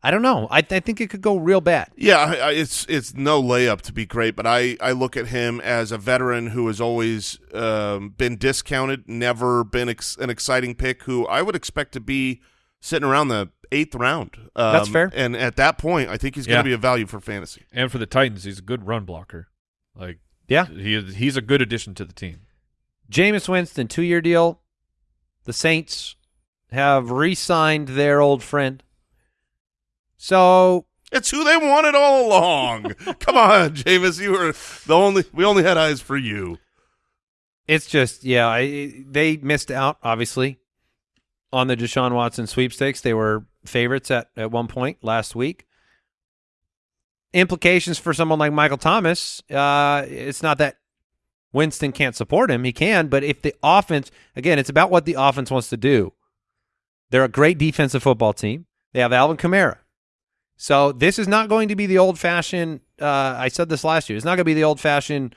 S3: I don't know. I, I think it could go real bad.
S1: Yeah, I, I, it's it's no layup to be great, but I, I look at him as a veteran who has always um, been discounted, never been ex an exciting pick. Who I would expect to be sitting around the eighth round. Um,
S3: That's fair.
S1: And at that point, I think he's going
S4: Yeah.
S1: to be a value for fantasy.
S4: And for the Titans, he's a good run blocker. Like
S3: Yeah.
S4: he he's a good addition to the team.
S3: Jameis Winston, two year deal. The Saints have re signed their old friend. So
S1: It's who they wanted all along. Come on, Jameis, you were the only. We only had eyes for you.
S3: it's just, yeah, I, they missed out, obviously, on the Deshaun Watson sweepstakes. They were favorites at, at one point last week. Implications for someone like Michael Thomas, uh, it's not that Winston can't support him. He can, but if the offense, again, it's about what the offense wants to do. They're a great defensive football team. They have Alvin Kamara. So this is not going to be the old fashioned. Uh, I said this last year. It's not going to be the old fashioned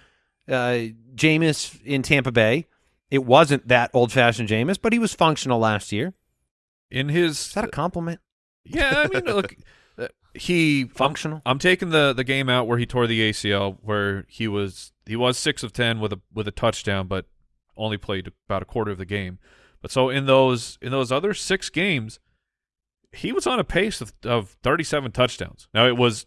S3: uh, Jameis in Tampa Bay. It wasn't that old fashioned Jameis, but he was functional last year.
S4: In his
S3: Is that a compliment?
S4: yeah, I mean, look, uh, he
S3: Functional.
S4: I'm, I'm taking the the game out where he tore the ACL, where he was he was six of ten with a with a touchdown, but only played about a quarter of the game. But so in those in those other six games, he was on a pace of, of 37 touchdowns. Now it was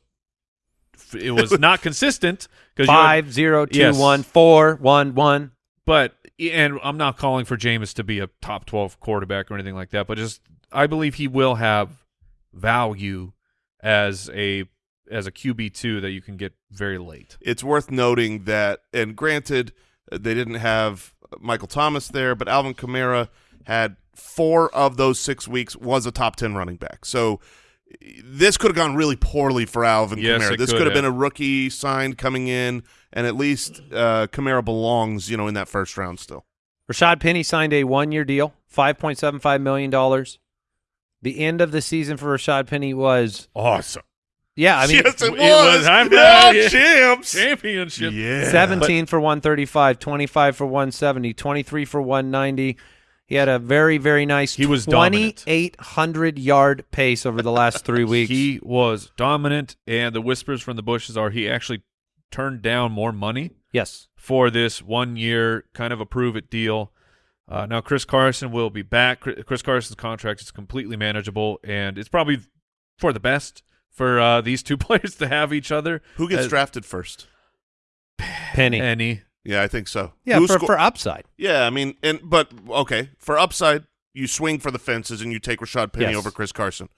S4: it was not consistent because
S3: Five zero two
S4: Yes.
S3: one four one one.
S4: but and I'm not calling for Jameis to be a top 12 quarterback or anything like that, but just I believe he will have value as a as a QB two that you can get very late.
S1: It's worth noting that, and granted, they didn't have Michael Thomas there, but Alvin Kamara had four of those six weeks was a top ten running back. So this could have gone really poorly for Alvin
S4: Yes,
S1: Kamara. This
S4: could
S1: could have
S4: have.
S1: been a rookie signed coming in, and at least uh, Kamara belongs, you know, in that first round still.
S3: Rashad Penny signed a one year deal, five point seven five million dollars. The end of the season for Rashad Penny was
S4: Awesome.
S3: yeah, I mean
S1: yes, it
S4: it
S1: was.
S4: was. I'm
S1: yeah,
S4: yeah.
S1: champs.
S4: Championship.
S1: Yeah,
S3: 17 for 135, 25 for 170, 23 for 190. He had a very, very nice
S4: He was dominant.
S3: 2,800 yard pace over the last three weeks.
S4: He was dominant, and the whispers from the bushes are he actually turned down more money
S3: yes.
S4: for this one year kind of a prove it deal. Uh, now Chris Carson will be back. Chris Chris Carson's contract is completely manageable, and it's probably for the best for uh, these two players to have each other.
S1: Who gets
S4: Uh,
S1: drafted first?
S3: Penny.
S4: Any
S1: Yeah, I think so.
S3: yeah,
S1: Who
S3: for,
S1: sco-
S3: for upside.
S1: Yeah, I mean, and but okay, for upside, you swing for the fences and you take Rashad Penny
S3: Yes.
S1: over Chris Carson.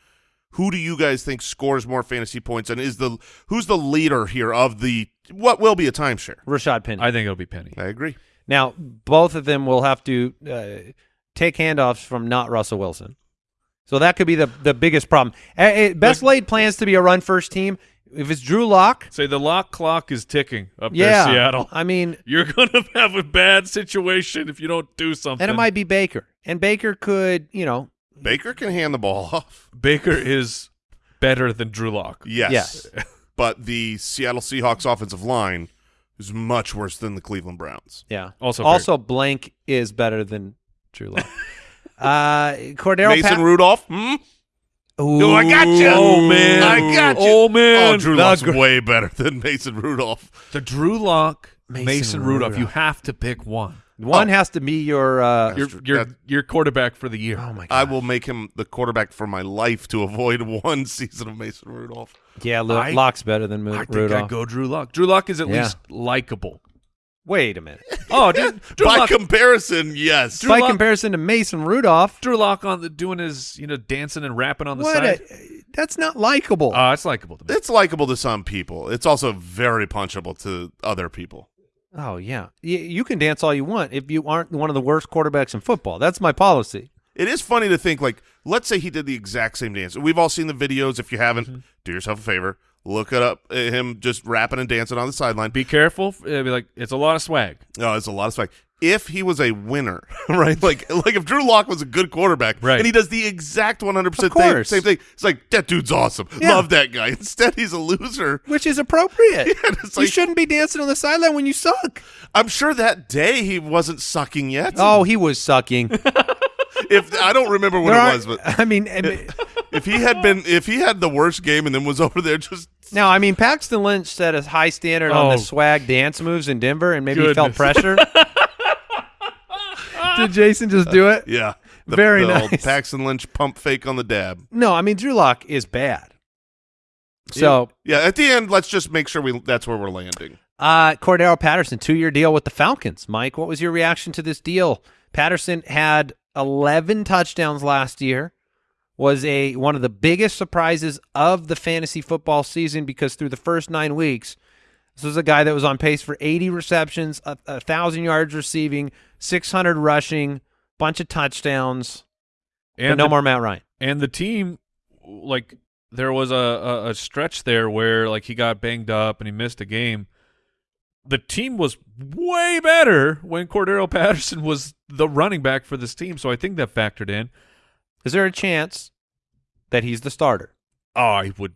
S1: Who do you guys think scores more fantasy points and is the who's the leader here of the what will be a timeshare?
S3: Rashad Penny.
S4: I think it'll be Penny.
S1: I agree.
S3: now, both of them will have to uh, take handoffs from not Russell Wilson. So that could be the, the biggest problem. Best laid plans to be a run first team. If it's Drew Lock,
S4: Say the lock clock is ticking up
S3: yeah.
S4: there, Seattle.
S3: I mean,
S4: You're gonna have a bad situation if you don't do something.
S3: and it might be Baker. And Baker could, you know,
S1: Baker can hand the ball off.
S4: Baker is better than Drew Lock.
S1: Yes.
S3: Yes.
S1: but the Seattle Seahawks offensive line is much worse than the Cleveland Browns.
S3: Yeah.
S4: Also
S3: also blank is better than Drew Lock. uh, Cordarrelle
S1: Mason
S3: Pa-
S1: Rudolph? Hmm?
S3: Ooh,
S1: I got you.
S4: Oh man,
S1: I got you.
S4: Oh man,
S1: Oh, Drew
S4: The
S1: Lock's
S4: gr-
S1: way better than Mason Rudolph.
S4: The Drew Lock,
S3: Mason
S4: Mason, Rudolph. You have to pick one.
S3: One
S1: Oh.
S3: has to be your. Uh,
S4: Your your your quarterback for the year.
S3: oh my god!
S1: I will make him the quarterback for my life to avoid one season of Mason Rudolph.
S3: yeah, Lo-
S4: I-
S3: Lock's better than Mu-
S4: I
S3: Rudolph.
S4: I'd go Drew Lock. Drew Lock is at
S3: Yeah.
S4: least likable.
S3: Wait a minute.
S4: Oh, dude, Drew
S1: By
S4: Lock.
S1: comparison, yes.
S3: By
S4: Lock-
S3: comparison to Mason Rudolph,
S4: Drew Lock on the doing his you know dancing and rapping on the
S3: what?
S4: side.
S3: A, that's not likable.
S4: Oh, it's likable to me.
S1: It's likable to some people. It's also very punchable to other people.
S3: oh yeah, y- you can dance all you want if you aren't one of the worst quarterbacks in football. That's my policy.
S1: It is funny to think like, let's say he did the exact same dance. We've all seen the videos. If you haven't, mm-hmm. do yourself a favor, look it up. uh, Him just rapping and dancing on the sideline.
S4: Be careful. It'd be like it's a lot of swag.
S1: Oh, it's a lot of swag. if he was a winner, right? Like like if Drew Lock was a good quarterback,
S4: Right.
S1: and he does the exact one hundred percent same, same thing. It's like that dude's awesome.
S3: Yeah.
S1: Love that guy. Instead, he's a loser.
S3: Which is appropriate.
S1: it's
S3: you shouldn't be dancing on the sideline when you suck.
S1: I'm sure that day he wasn't sucking yet.
S3: Oh, he was sucking.
S1: If I don't remember what
S3: There
S1: it
S3: are-
S1: was, but
S3: I mean, I mean-
S1: if he had been, if he had the worst game and then was over there just
S3: now, I mean, Paxton Lynch set a high standard on
S4: Oh.
S3: the swag dance moves in Denver, and maybe he felt pressure. Did Jason just do it?
S1: yeah, the,
S3: Very
S1: the old
S3: nice.
S1: Paxton Lynch pump fake on the dab.
S3: No, I mean, Drew Lock is bad. So,
S1: Yeah, at the end, let's just make sure we that's where we're landing.
S3: uh, Cordarrelle Patterson, two year deal with the Falcons. Mike, what was your reaction to this deal? Patterson had 11 touchdowns last year. Was a one of the biggest surprises of the fantasy football season because through the first nine weeks, this was a guy that was on pace for 80 receptions, a, a thousand yards receiving, 600 rushing, bunch of touchdowns,
S4: And
S3: no more Matt Ryan.
S4: and the team like there was a, a, a stretch there where like he got banged up and he missed a game. The team was way better when Cordarrelle Patterson was the running back for this team, so I think that factored in.
S3: Is there a chance that he's the starter?
S4: Oh, I would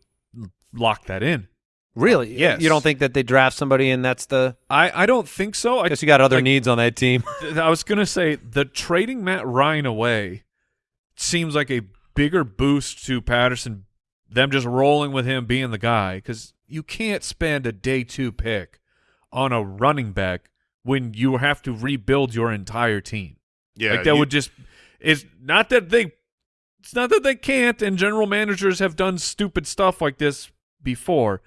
S4: lock that in.
S3: Really?
S4: Uh, yes.
S3: You don't think that they draft somebody and that's the?
S4: I, I don't think so.
S3: I
S4: I
S3: guess you got other
S4: like-
S3: needs on that team.
S4: I was gonna say the trading Matt Ryan away seems like a bigger boost to Patterson. Them just rolling with him being the guy because you can't spend a day two pick on a running back when you have to rebuild your entire team.
S1: Yeah,
S4: like that
S1: you-
S4: would just it's not that they it's not that they can't and general managers have done stupid stuff like this before.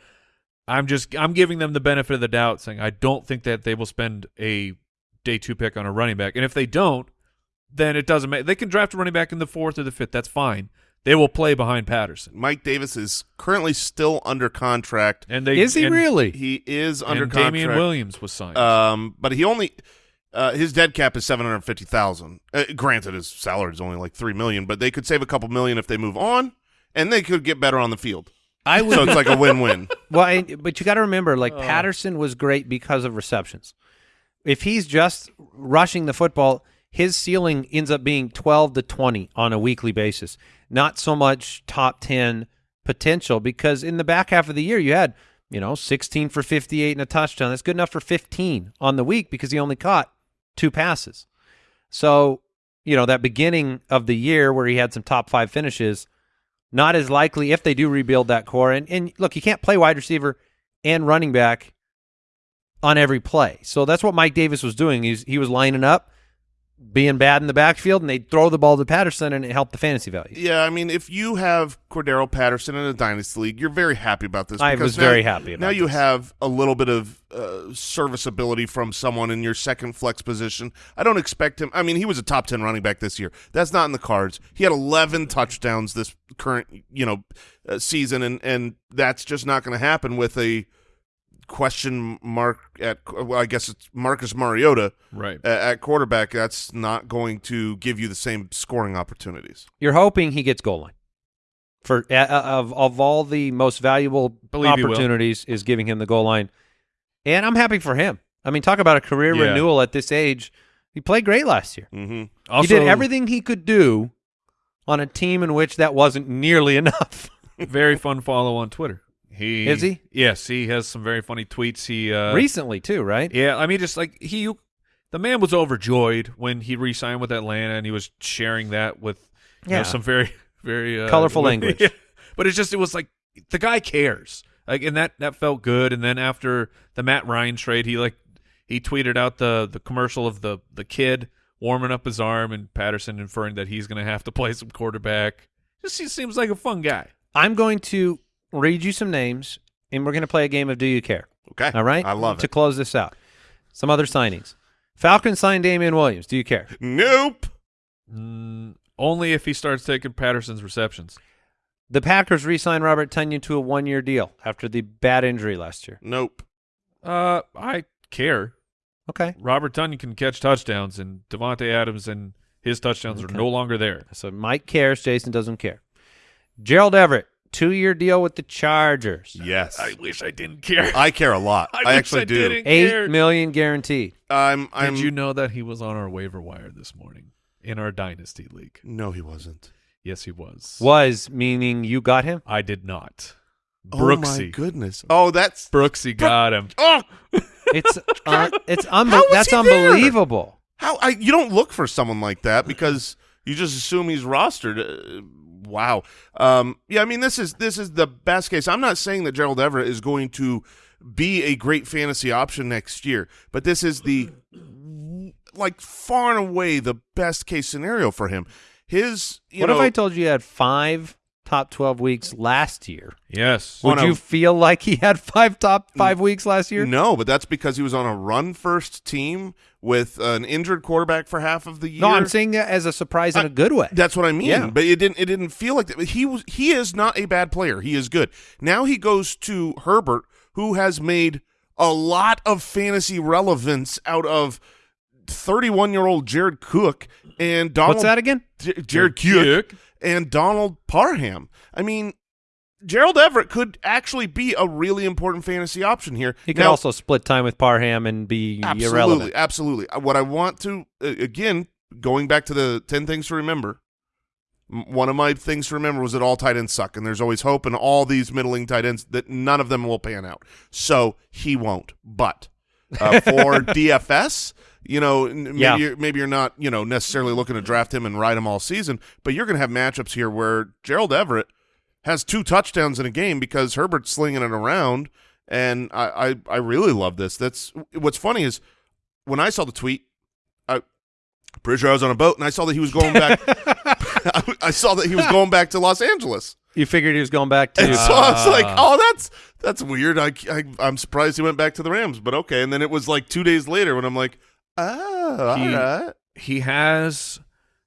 S4: I'm just I'm giving them the benefit of the doubt saying I don't think that they will spend a day 2 pick on a running back. And if they don't, then it doesn't matter. They can draft a running back in the 4th or the 5th. That's fine. They will play behind Patterson.
S1: Mike Davis is currently still under contract.
S4: And they
S3: Is he
S4: and,
S3: really?
S1: He is under
S4: and
S1: contract.
S4: Damien Williams was signed.
S1: Um, but he only uh, his dead cap is seven hundred fifty thousand. Uh, granted, his salary is only like three million, but they could save a couple million if they move on, and they could get better on the field.
S3: I would.
S1: So it's like a win-win.
S3: well, I, but you got to remember, like
S4: Oh.
S3: Patterson was great because of receptions. If he's just rushing the football, his ceiling ends up being twelve to twenty on a weekly basis. Not so much top ten potential because in the back half of the year you had you know sixteen for fifty-eight and a touchdown. That's good enough for fifteen on the week because he only caught two passes. So you know that beginning of the year where he had some top five finishes not as likely if they do rebuild that core. And, and look, you can't play wide receiver and running back on every play. So that's what Mike Davis was doing. He's, he was lining up, being bad in the backfield, and they'd throw the ball to Patterson, and it helped the fantasy value.
S1: Yeah, I mean, if you have Cordarrelle Patterson in a dynasty league, you're very happy about this.
S3: I was
S1: now-
S3: very happy about
S1: Now you have a little bit of uh, serviceability from someone in your second flex position. I don't expect him. I mean, he was a top ten running back this year. That's not in the cards. He had 11 touchdowns this current, you know, uh, season, and and that's just not going to happen with a question mark at. Well, I guess it's Marcus Mariota
S4: right.
S1: at, at quarterback. That's not going to give you the same scoring opportunities.
S3: You're hoping he gets goal line. For uh, of of all the most valuable
S4: Believe
S3: opportunities is giving him the goal line, and I'm happy for him. I mean, talk about a career
S4: Yeah.
S3: renewal at this age. He played great last year.
S1: Mm-hmm.
S4: Also,
S3: he did everything he could do on a team in which that wasn't nearly enough.
S4: very fun follow on Twitter. He
S3: Is he?
S4: Yes, he has some very funny tweets. He uh,
S3: Recently, too, right?
S4: Yeah, I mean, just like he, the man was overjoyed when he re-signed with Atlanta, and he was sharing that with you know,
S3: Yeah.
S4: some very, very uh,
S3: Colorful language.
S4: Yeah. But it's just, it was like the guy cares, like, and that that felt good. And then after the Matt Ryan trade, he like he tweeted out the the commercial of the the kid warming up his arm, and Patterson inferring that he's going to have to play some quarterback. Just he seems like a fun guy.
S3: I'm going to read you some names, and we're going to play a game of Do You Care?
S1: Okay.
S3: All right?
S1: I love it.
S3: to close this out. Some other signings. Falcons signed Damien Williams. Do you care?
S1: Nope.
S4: Mm, only if he starts taking Patterson's receptions.
S3: The Packers re-signed Robert Tonyan to a one-year deal after the bad injury last year.
S1: Nope.
S4: Uh, I care.
S3: Okay.
S4: Robert Tonyan can catch touchdowns, and Davante Adams and his touchdowns
S3: Okay.
S4: are no longer there.
S3: So Mike cares. Jason doesn't care. Gerald Everett two-year deal with the Chargers.
S1: Yes.
S4: I wish I didn't care.
S1: I care a lot.
S4: I
S1: I, actually
S4: I
S1: do.
S4: didn't.
S3: Eight
S4: cared.
S3: million guaranteed.
S1: I'm. I'm.
S4: Did you know that he was on our waiver wire this morning in our dynasty league?
S1: No, he wasn't.
S4: Yes, he was.
S3: Was meaning you got him.
S4: I did not. Brooksy.
S1: Oh my goodness. Oh, that's.
S4: Brooksy got him.
S1: Oh,
S3: It's uh, it's unbe-
S1: is
S3: that's
S1: he there?
S3: unbelievable.
S1: how I you don't look for someone like that because you just assume he's rostered. Wow. Um. Yeah. I mean, this is this is the best case. I'm not saying that Gerald Everett is going to be a great fantasy option next year, but this is the like far and away the best case scenario for him. His. You
S3: what
S1: know,
S3: if I told you you had five top twelve weeks last year?
S4: Yes.
S3: Would
S1: a-
S3: you feel like he had five top five weeks last year?
S1: No, but that's because he was on a run first team with an injured quarterback for half of the year.
S3: No, I'm saying that as a surprise in
S1: I-
S3: a good way.
S1: That's what I mean.
S3: Yeah.
S1: But it didn't. It didn't feel like that. He was. He is not a bad player. He is good. Now he goes to Herbert, who has made a lot of fantasy relevance out of 31 year old Jared Cook and Donald.
S3: What's that again?
S1: J- Jared Cook and Donald Parham. I mean. Gerald Everett could actually be a really important fantasy option here.
S3: He could
S1: Now-
S3: also split time with Parham and be
S1: Absolutely,
S3: irrelevant.
S1: absolutely. Uh, What I want to uh, again, going back to the ten things to remember. One of my things to remember was that all tight ends suck, and there's always hope in all these middling tight ends that none of them will pan out. So he won't. But uh, for DFS, you know, maybe
S3: Yeah.
S1: you're, maybe you're not, you know, necessarily looking to draft him and ride him all season, but you're going to have matchups here where Gerald Everett has two touchdowns in a game because Herbert's slinging it around, and I, I, I really love this. That's what's funny is when I saw the tweet, I pretty sure I was on a boat and I saw that he was going back. I, I saw that he was going back to Los Angeles,
S3: You figured he was going back to
S1: and so I was like,
S4: Ah.
S1: "Oh, that's that's weird." I, I I'm surprised he went back to the Rams, but okay. And then it was like two days later when I'm like, "Oh,
S4: He-
S1: all right."
S4: he has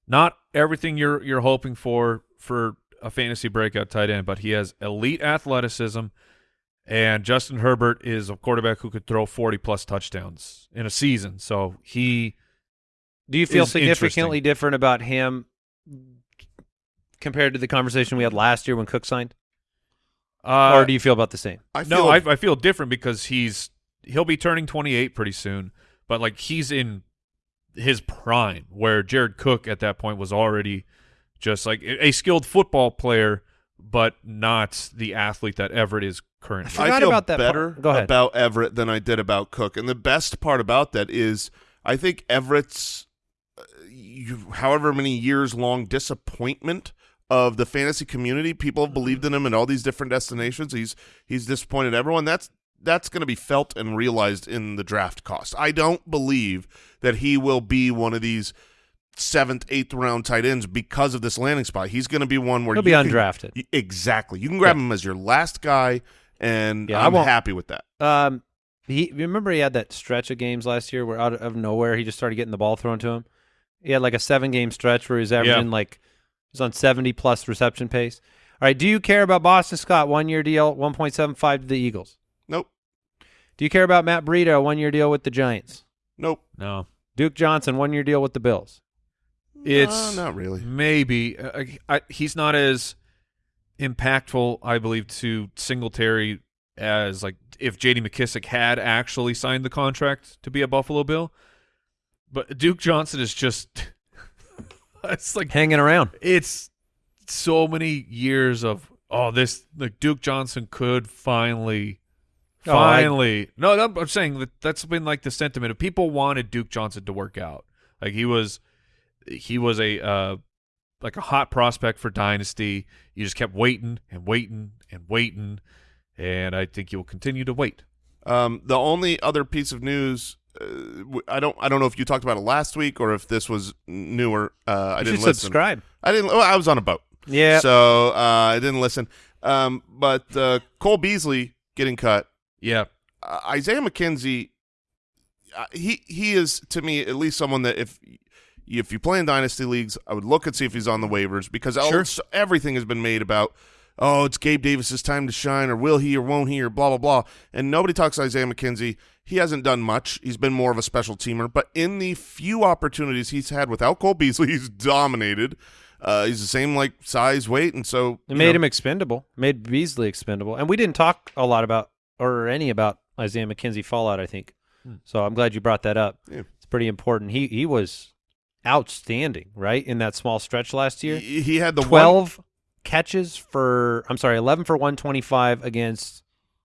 S4: not everything you're you're hoping for for a fantasy breakout tight end, but he has elite athleticism. And Justin Herbert is a quarterback who could throw 40 plus touchdowns in a season. So he
S3: Do you feel
S4: is
S3: significantly different about him compared to the conversation we had last year when Cook signed,
S4: uh,
S3: or do you feel about the same?
S1: I feel
S4: no, I, I feel different because he's he'll be turning 28 pretty soon, but like he's in his prime where Jared Cook at that point was already just like a a skilled football player, but not the athlete that Everett is currently.
S3: forgot
S1: I feel
S3: about that part.
S1: better
S3: Go ahead.
S1: about Everett than I did about Cook. And the best part about that is I think Everett's uh, you, however many years long disappointment of the fantasy community, people have believed in him in all these different destinations. He's he's disappointed everyone. That's that's going to be felt and realized in the draft cost. I don't believe that he will be one of these seventh, eighth round tight ends because of this landing spot. He's going to be one where
S3: He'll be
S1: can-
S3: undrafted.
S1: Exactly. You can grab
S3: Yeah.
S1: him as your last guy, and
S3: Yeah,
S1: I'm happy with that.
S3: Um, he remember he had that stretch of games last year where out of nowhere he just started getting the ball thrown to him. He had like a seven game stretch where he was averaging like he was on seventy plus reception pace. All right, do you care about Boston Scott one year deal, one point seven five to the Eagles?
S1: Nope.
S3: Do you care about Matt Breida one year deal with the Giants?
S1: Nope.
S4: no,
S3: Duke Johnson one year deal with the Bills.
S4: it's
S1: Uh, not really.
S4: Maybe uh, I, he's not as impactful, I believe, to Singletary as like if J.D. McKissic had actually signed the contract to be a Buffalo Bill. But Duke Johnson is just it's like
S3: Hanging around.
S4: it's so many years of oh this like Duke Johnson could finally
S3: Oh, I-
S4: finally no no, I'm saying that that's been like the sentiment of people wanted Duke Johnson to work out like he was he was a uh like a hot prospect for dynasty you just kept waiting and waiting and waiting and I think you'll continue to wait
S1: Um, the only other piece of news, uh, w- I don't, I don't know if you talked about it last week or if this was newer. Uh, I
S3: You
S1: didn't
S3: should
S1: listen.
S3: subscribe.
S1: I didn't. Oh, I was on a boat,
S3: Yeah.
S1: so uh, I didn't listen. Um, but uh, Cole Beasley getting cut.
S4: Yeah
S1: uh, Isaiah McKenzie, uh, he he is to me at least someone that if if you play in dynasty leagues, I would look and see if he's on the waivers because
S3: Sure.
S1: everything has been made about. Oh, it's Gabe Davis's time to shine, or will he, or won't he, or blah blah blah. And nobody talks Isaiah McKenzie. He hasn't done much. He's been more of a special teamer, but in the few opportunities he's had without Cole Beasley, he's dominated. Uh, he's the same like size, weight, and so
S3: It made
S1: know,
S3: him expendable. Made Beasley expendable. And we didn't talk a lot about or any about Isaiah McKenzie fallout. I think. So I'm glad you brought that up.
S1: Yeah.
S3: It's pretty important. He he was outstanding, right, in that small stretch last year.
S1: He, he had the one,
S3: Twelve catches for. I'm sorry, eleven for one twenty five against.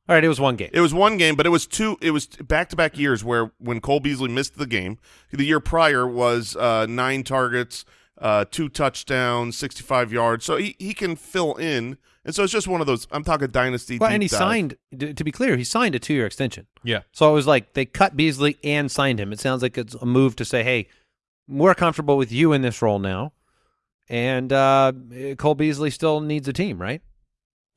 S3: All right, it was one game.
S1: It was one game, but it was two. It was back to back years where when Cole Beasley missed the game, the year prior was uh, nine targets, uh, two touchdowns, sixty five yards. So he, he can fill in, and so it's just one of those. I'm talking dynasty.
S3: Well,
S1: deep
S3: and he
S1: dive.
S3: signed. To be clear, he signed a two year extension.
S4: Yeah.
S3: So it was like they cut Beasley and signed him. It sounds like it's a move to say, hey, we're comfortable with you in this role now. And uh, Cole Beasley still needs a team, right?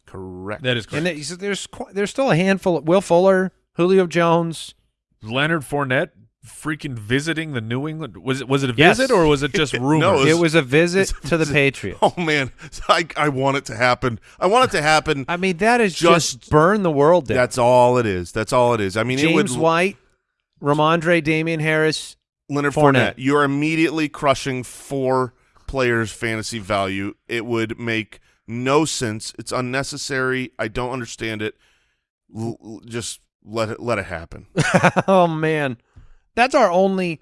S1: Correct.
S4: That is correct.
S3: And there- so there's there's still a handful. Of, Will Fuller, Julio Jones.
S4: Leonard Fournette freaking visiting the New England was it was it a
S3: Yes.
S4: visit or was it just
S1: No,
S4: rumors?
S1: It
S3: It
S1: was-
S3: was a visit
S1: it's-
S3: to the Patriots.
S1: Oh man, I I want it to happen. I want it to happen.
S3: I mean, that is just,
S1: Just-
S3: burn the world down.
S1: That's all it is. That's all it is. I mean, it would
S3: James White, Rhamondre, Damien Harris.
S1: Leonard
S3: Fournette.
S1: Fournette. You're immediately crushing four players' fantasy value. It would make no sense. It's unnecessary. I don't understand it. L- l- just let it let it happen.
S3: oh man, that's our only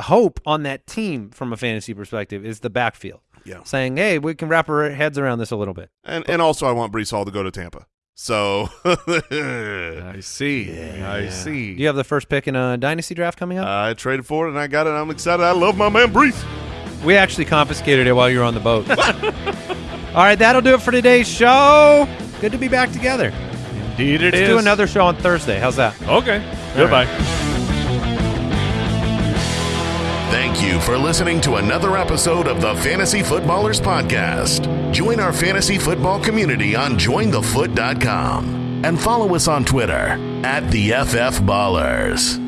S3: hope on that team from a fantasy perspective is the backfield.
S1: Yeah.
S3: saying, "Hey, we can wrap our heads around this a little bit."
S1: And and also, I want Breece Hall to go to Tampa. So
S4: I see. I see.
S3: Do you have the first pick in a dynasty draft coming up?
S1: I traded for it and I got it. I'm excited. I love my man Breece.
S3: we actually confiscated it while you were on the boat. All right, that'll do it for today's show. Good to be back together.
S4: Indeed, it
S3: Let's
S4: is.
S3: do another show on Thursday. How's that?
S4: Okay. Goodbye.
S2: Thank you for listening to another episode of the Fantasy Footballers Podcast. Join our fantasy football community on jointhefoot.com and follow us on Twitter at the FF Ballers.